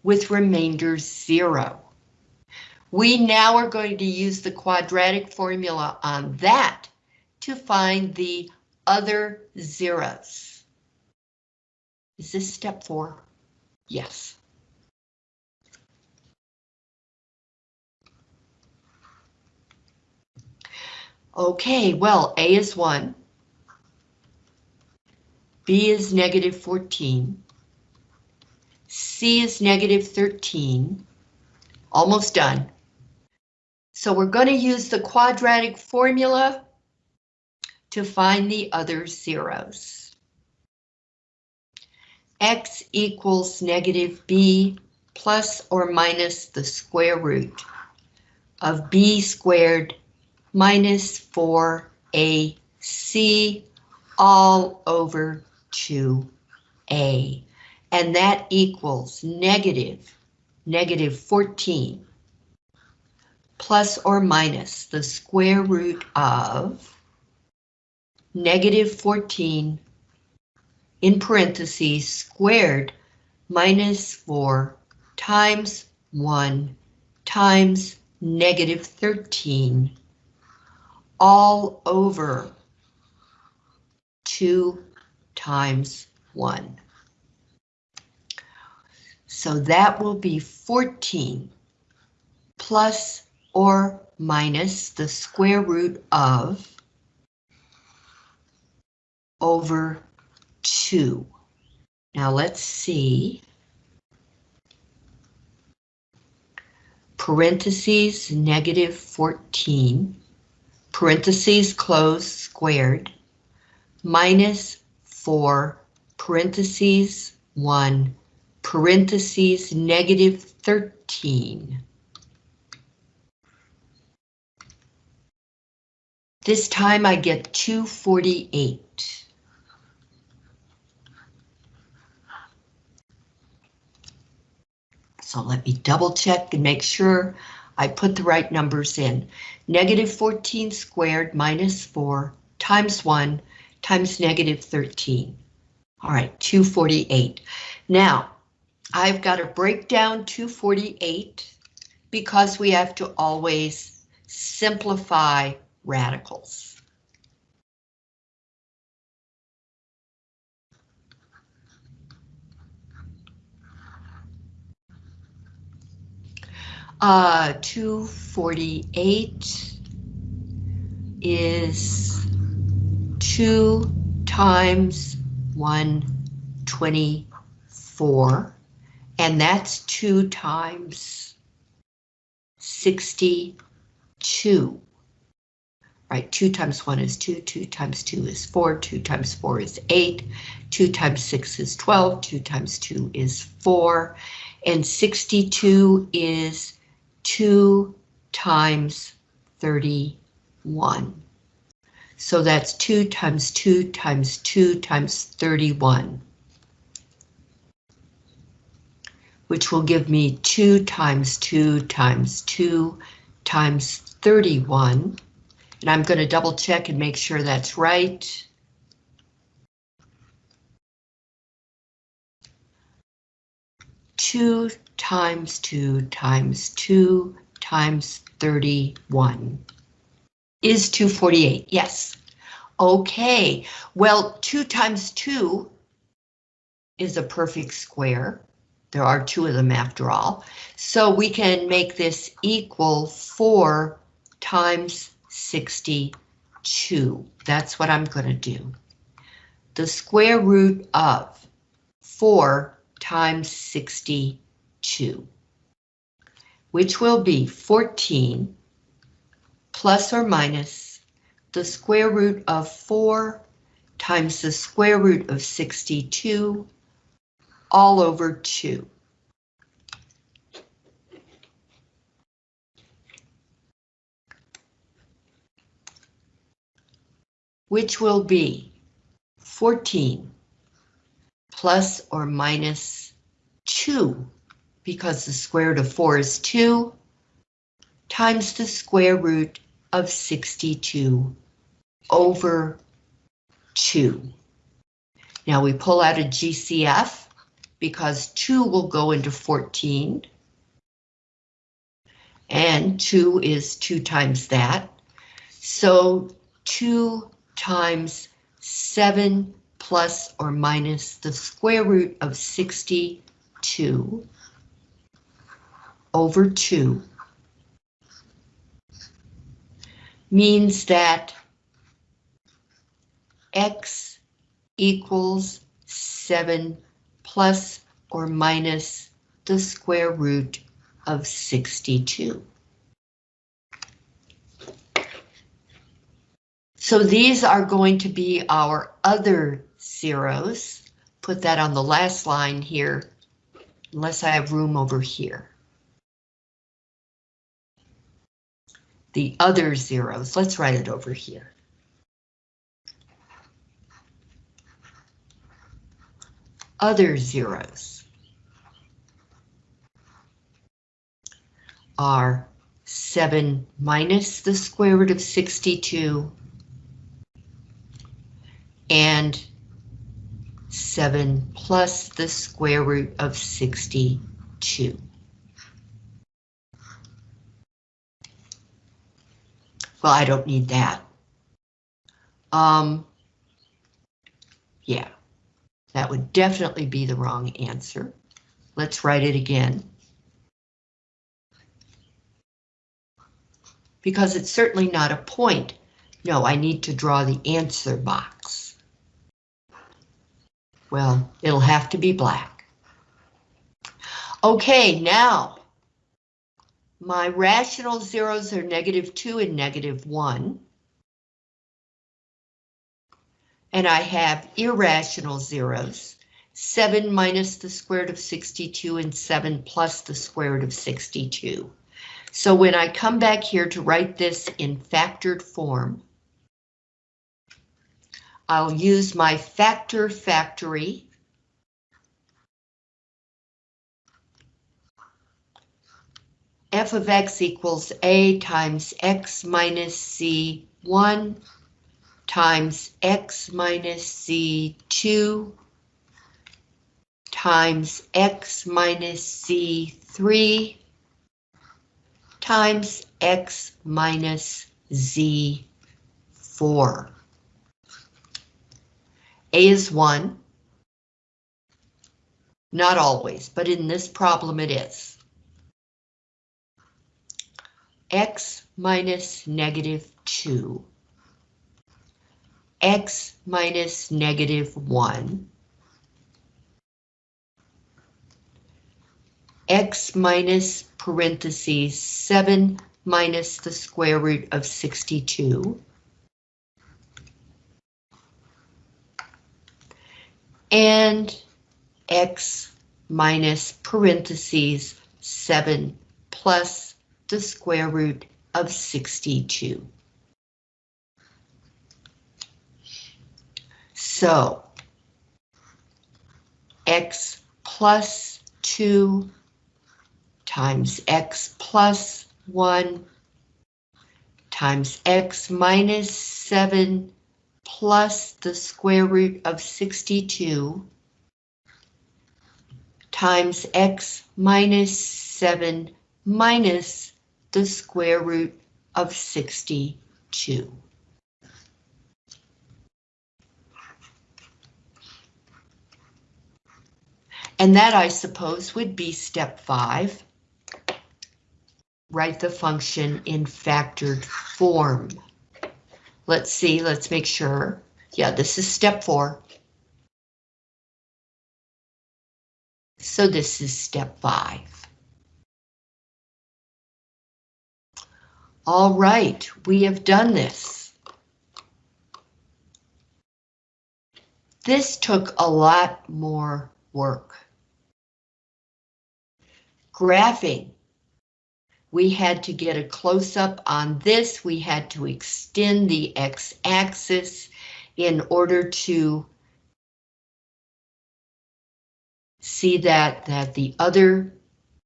with remainder 0. We now are going to use the quadratic formula on that to find the other zeros. Is this step four? Yes. Okay, well, A is 1. B is negative 14. C is negative 13. Almost done. So we're going to use the quadratic formula to find the other zeros. X equals negative B plus or minus the square root of B squared minus 4AC all over 2A. And that equals negative, negative 14 plus or minus the square root of negative 14 in parentheses squared minus 4 times 1 times negative 13 all over 2 times 1. So that will be 14 plus or minus the square root of over 2. Now let's see. Parentheses negative 14, parentheses close squared, minus 4, parentheses 1, parentheses negative 13. This time I get 248. So let me double check and make sure I put the right numbers in. Negative 14 squared minus 4 times 1 times negative 13. All right, 248. Now, I've got to break down 248 because we have to always simplify radicals. Uh, 248 is 2 times 124, and that's 2 times 62. Right, 2 times 1 is 2, 2 times 2 is 4, 2 times 4 is 8, 2 times 6 is 12, 2 times 2 is 4, and 62 is 2 times 31. So that's 2 times 2 times 2 times 31. Which will give me 2 times 2 times 2 times 31. And I'm going to double check and make sure that's right. Two times 2 times 2 times 31 is 248. Yes. Okay, well, 2 times 2 is a perfect square. There are two of them after all. So we can make this equal 4 times 62. That's what I'm going to do. The square root of 4 times 62 which will be 14 plus or minus the square root of 4 times the square root of 62 all over 2. Which will be 14 plus or minus 2, because the square root of 4 is 2, times the square root of 62 over 2. Now we pull out a GCF because 2 will go into 14. And 2 is 2 times that. So 2 times 7 plus or minus the square root of 62 over 2 means that x equals 7 plus or minus the square root of 62. So these are going to be our other zeros. Put that on the last line here, unless I have room over here. The other zeros, let's write it over here. Other zeros are 7 minus the square root of 62 and 7 plus the square root of 62. Well, I don't need that. Um, yeah, that would definitely be the wrong answer. Let's write it again. Because it's certainly not a point. No, I need to draw the answer box. Well, it'll have to be black. Okay, now my rational zeros are negative 2 and negative 1. And I have irrational zeros, 7 minus the square root of 62 and 7 plus the square root of 62. So when I come back here to write this in factored form, I'll use my factor factory. f of x equals a times x minus c1 times x minus c2 times x minus c3 times x minus z4. A is 1. Not always, but in this problem it is. X minus negative 2. X minus negative 1. X minus parentheses 7 minus the square root of 62. And x minus parentheses 7 plus the square root of 62. So x plus 2 times x plus 1 times x minus 7 plus the square root of 62 times x minus 7 minus the square root of 62. And that, I suppose, would be step five. Write the function in factored form. Let's see, let's make sure. Yeah, this is step four. So this is step five. All right, we have done this. This took a lot more work. Graphing we had to get a close-up on this. We had to extend the x-axis in order to see that, that the other,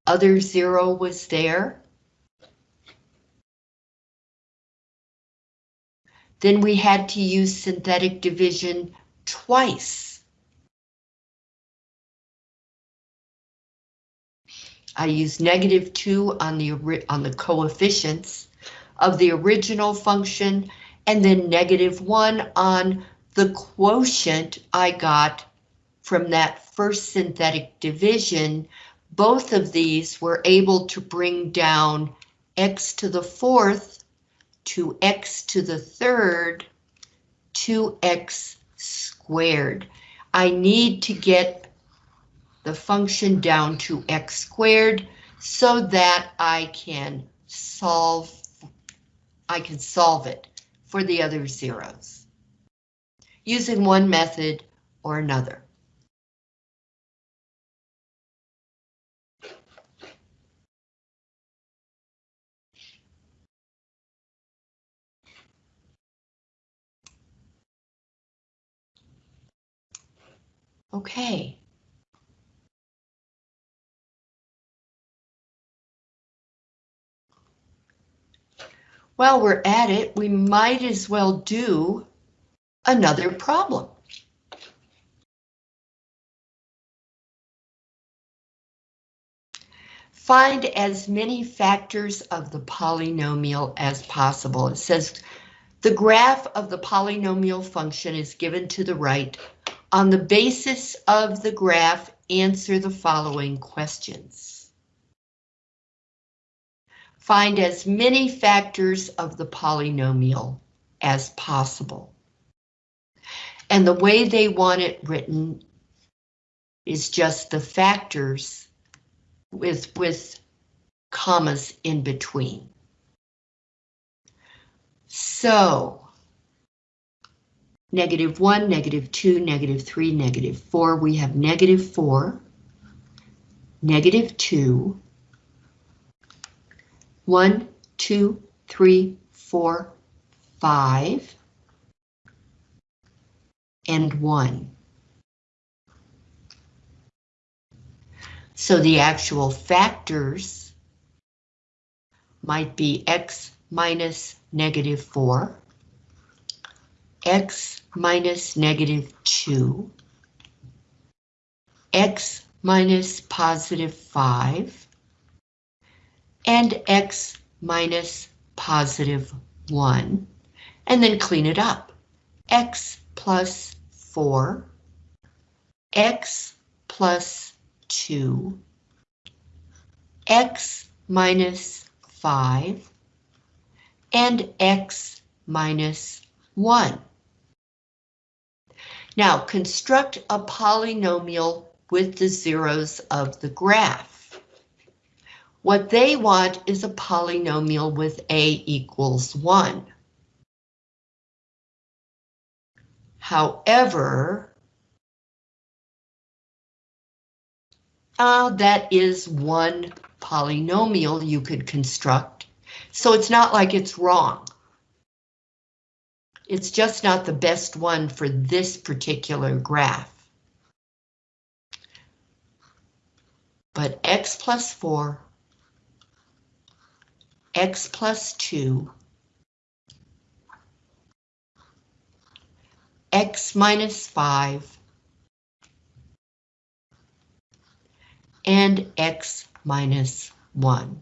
other zero was there. Then we had to use synthetic division twice. I used negative 2 on the, on the coefficients of the original function, and then negative 1 on the quotient I got from that first synthetic division. Both of these were able to bring down x to the fourth to x to the third to x squared. I need to get the function down to x squared so that I can solve I can solve it for the other zeros using one method or another. Okay. While we're at it, we might as well do another problem. Find as many factors of the polynomial as possible. It says the graph of the polynomial function is given to the right. On the basis of the graph, answer the following questions. Find as many factors of the polynomial as possible. And the way they want it written is just the factors with, with commas in between. So, negative 1, negative 2, negative 3, negative 4, we have negative 4, negative 2, one, two, three, four, five, and one. So the actual factors might be x minus negative 4, x minus negative 2, x minus positive 5, and x minus positive 1, and then clean it up. x plus 4, x plus 2, x minus 5, and x minus 1. Now construct a polynomial with the zeros of the graph. What they want is a polynomial with a equals 1. However, uh, that is one polynomial you could construct, so it's not like it's wrong. It's just not the best one for this particular graph. But x plus 4 x plus 2, x minus 5, and x minus 1.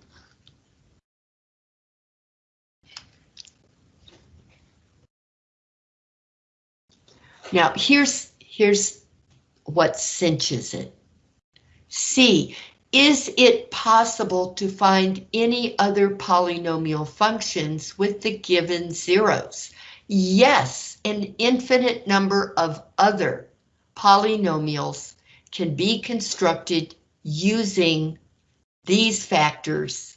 Now here's here's what cinches it. C is it possible to find any other polynomial functions with the given zeros? Yes, an infinite number of other polynomials can be constructed using these factors,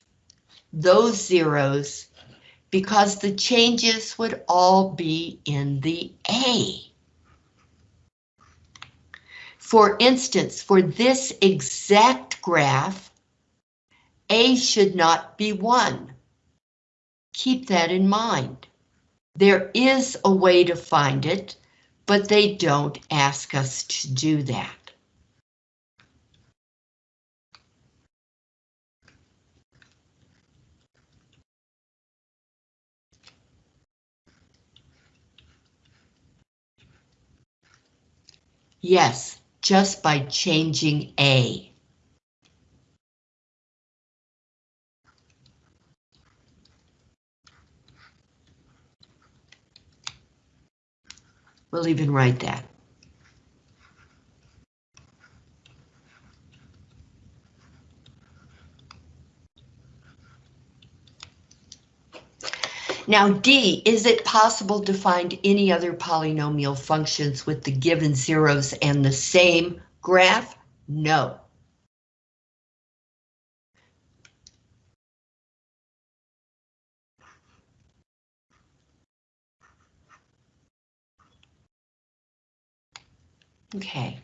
those zeros, because the changes would all be in the A. For instance, for this exact graph, A should not be 1. Keep that in mind. There is a way to find it, but they don't ask us to do that. Yes, just by changing A. We'll even write that. Now D, is it possible to find any other polynomial functions with the given zeros and the same graph? No. Okay.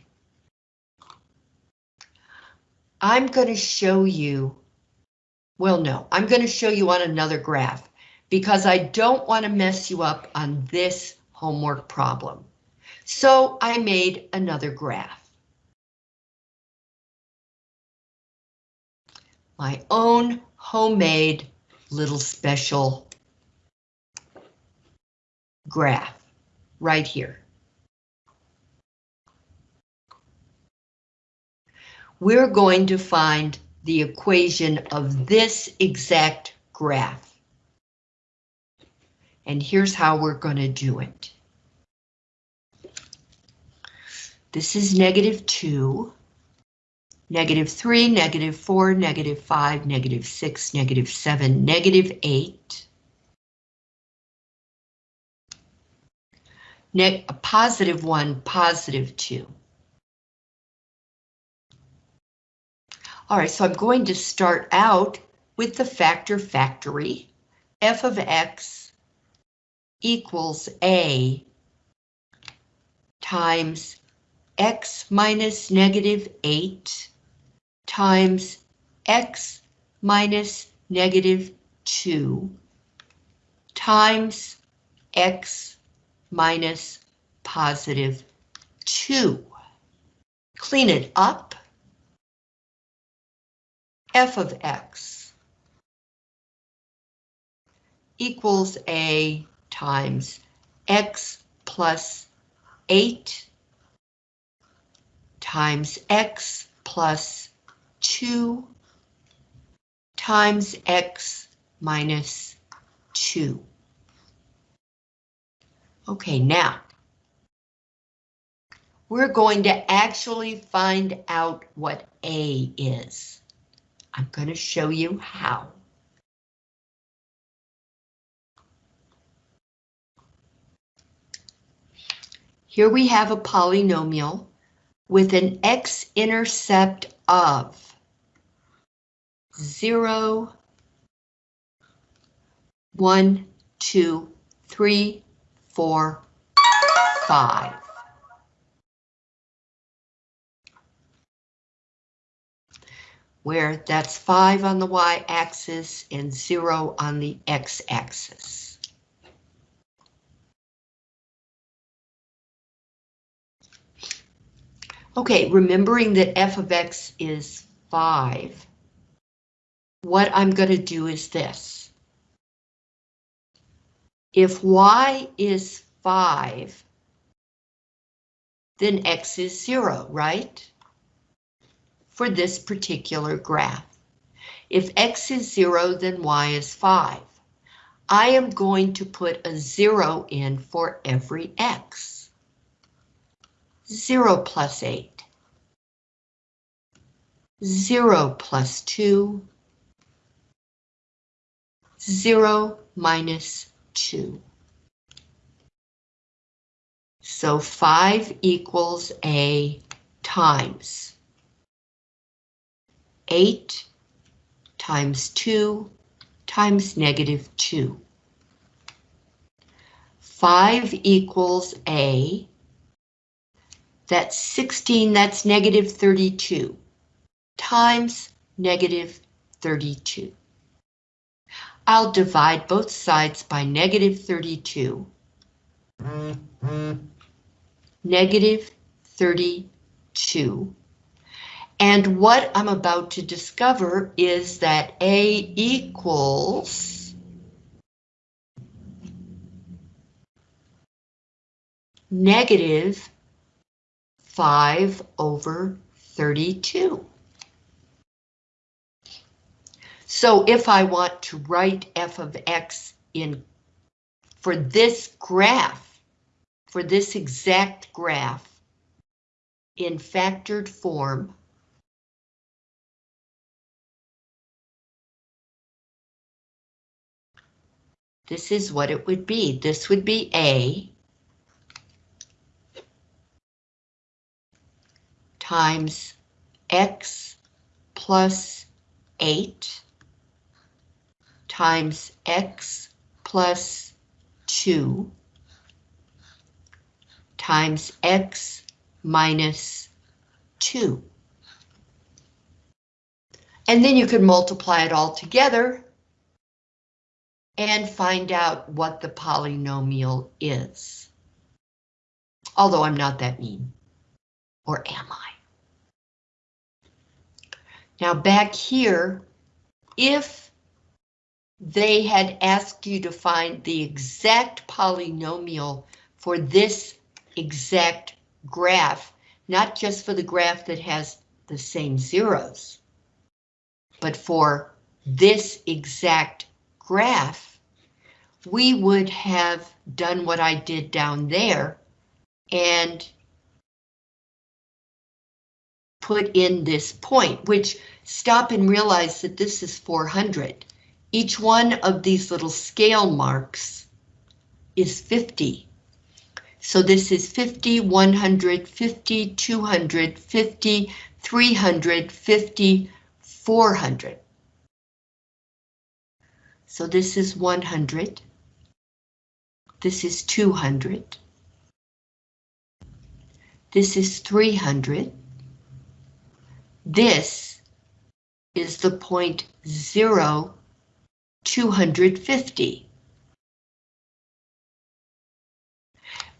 I'm going to show you, well, no, I'm going to show you on another graph because I don't want to mess you up on this homework problem. So I made another graph. My own homemade little special graph right here. We're going to find the equation of this exact graph. And here's how we're going to do it. This is negative 2, negative 3, negative 4, negative 5, negative 6, negative 7, negative 8. Ne a positive 1, positive 2. All right, so I'm going to start out with the factor factory, f of x equals A times x minus negative 8 times x minus negative 2 times x minus positive 2. Clean it up. f of x equals a times x plus 8 times x plus 2 times x minus 2. Okay, now we're going to actually find out what A is. I'm going to show you how. Here we have a polynomial with an x-intercept of 0, 1, 2, 3, 4, 5. Where that's 5 on the y-axis and 0 on the x-axis. Okay, remembering that f of x is 5, what I'm going to do is this. If y is 5, then x is 0, right? For this particular graph. If x is 0, then y is 5. I am going to put a 0 in for every x. 0 plus 8. 0 plus 2. 0 minus 2. So 5 equals A times 8 times 2 times negative 2. 5 equals A that's 16, that's negative 32, times negative 32. I'll divide both sides by negative 32. Negative 32. And what I'm about to discover is that A equals negative 5 over 32. So if I want to write f of x in for this graph, for this exact graph, in factored form, this is what it would be. This would be A times x plus 8 times x plus 2 times x minus 2. And then you can multiply it all together and find out what the polynomial is. Although I'm not that mean. Or am I? Now back here, if they had asked you to find the exact polynomial for this exact graph, not just for the graph that has the same zeros, but for this exact graph, we would have done what I did down there and put in this point, which stop and realize that this is 400. Each one of these little scale marks is 50. So this is 50, 100, 50, 200, 50, 300, 50, 400. So this is 100. This is 200. This is 300. This is the point zero 250.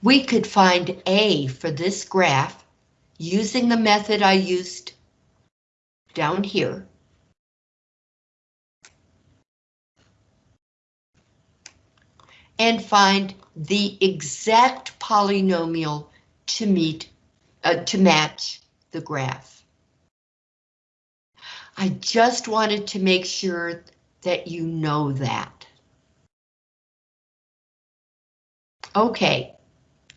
We could find A for this graph using the method I used down here. And find the exact polynomial to meet, uh, to match the graph. I just wanted to make sure that you know that. Okay,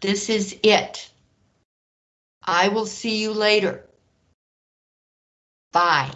this is it. I will see you later. Bye.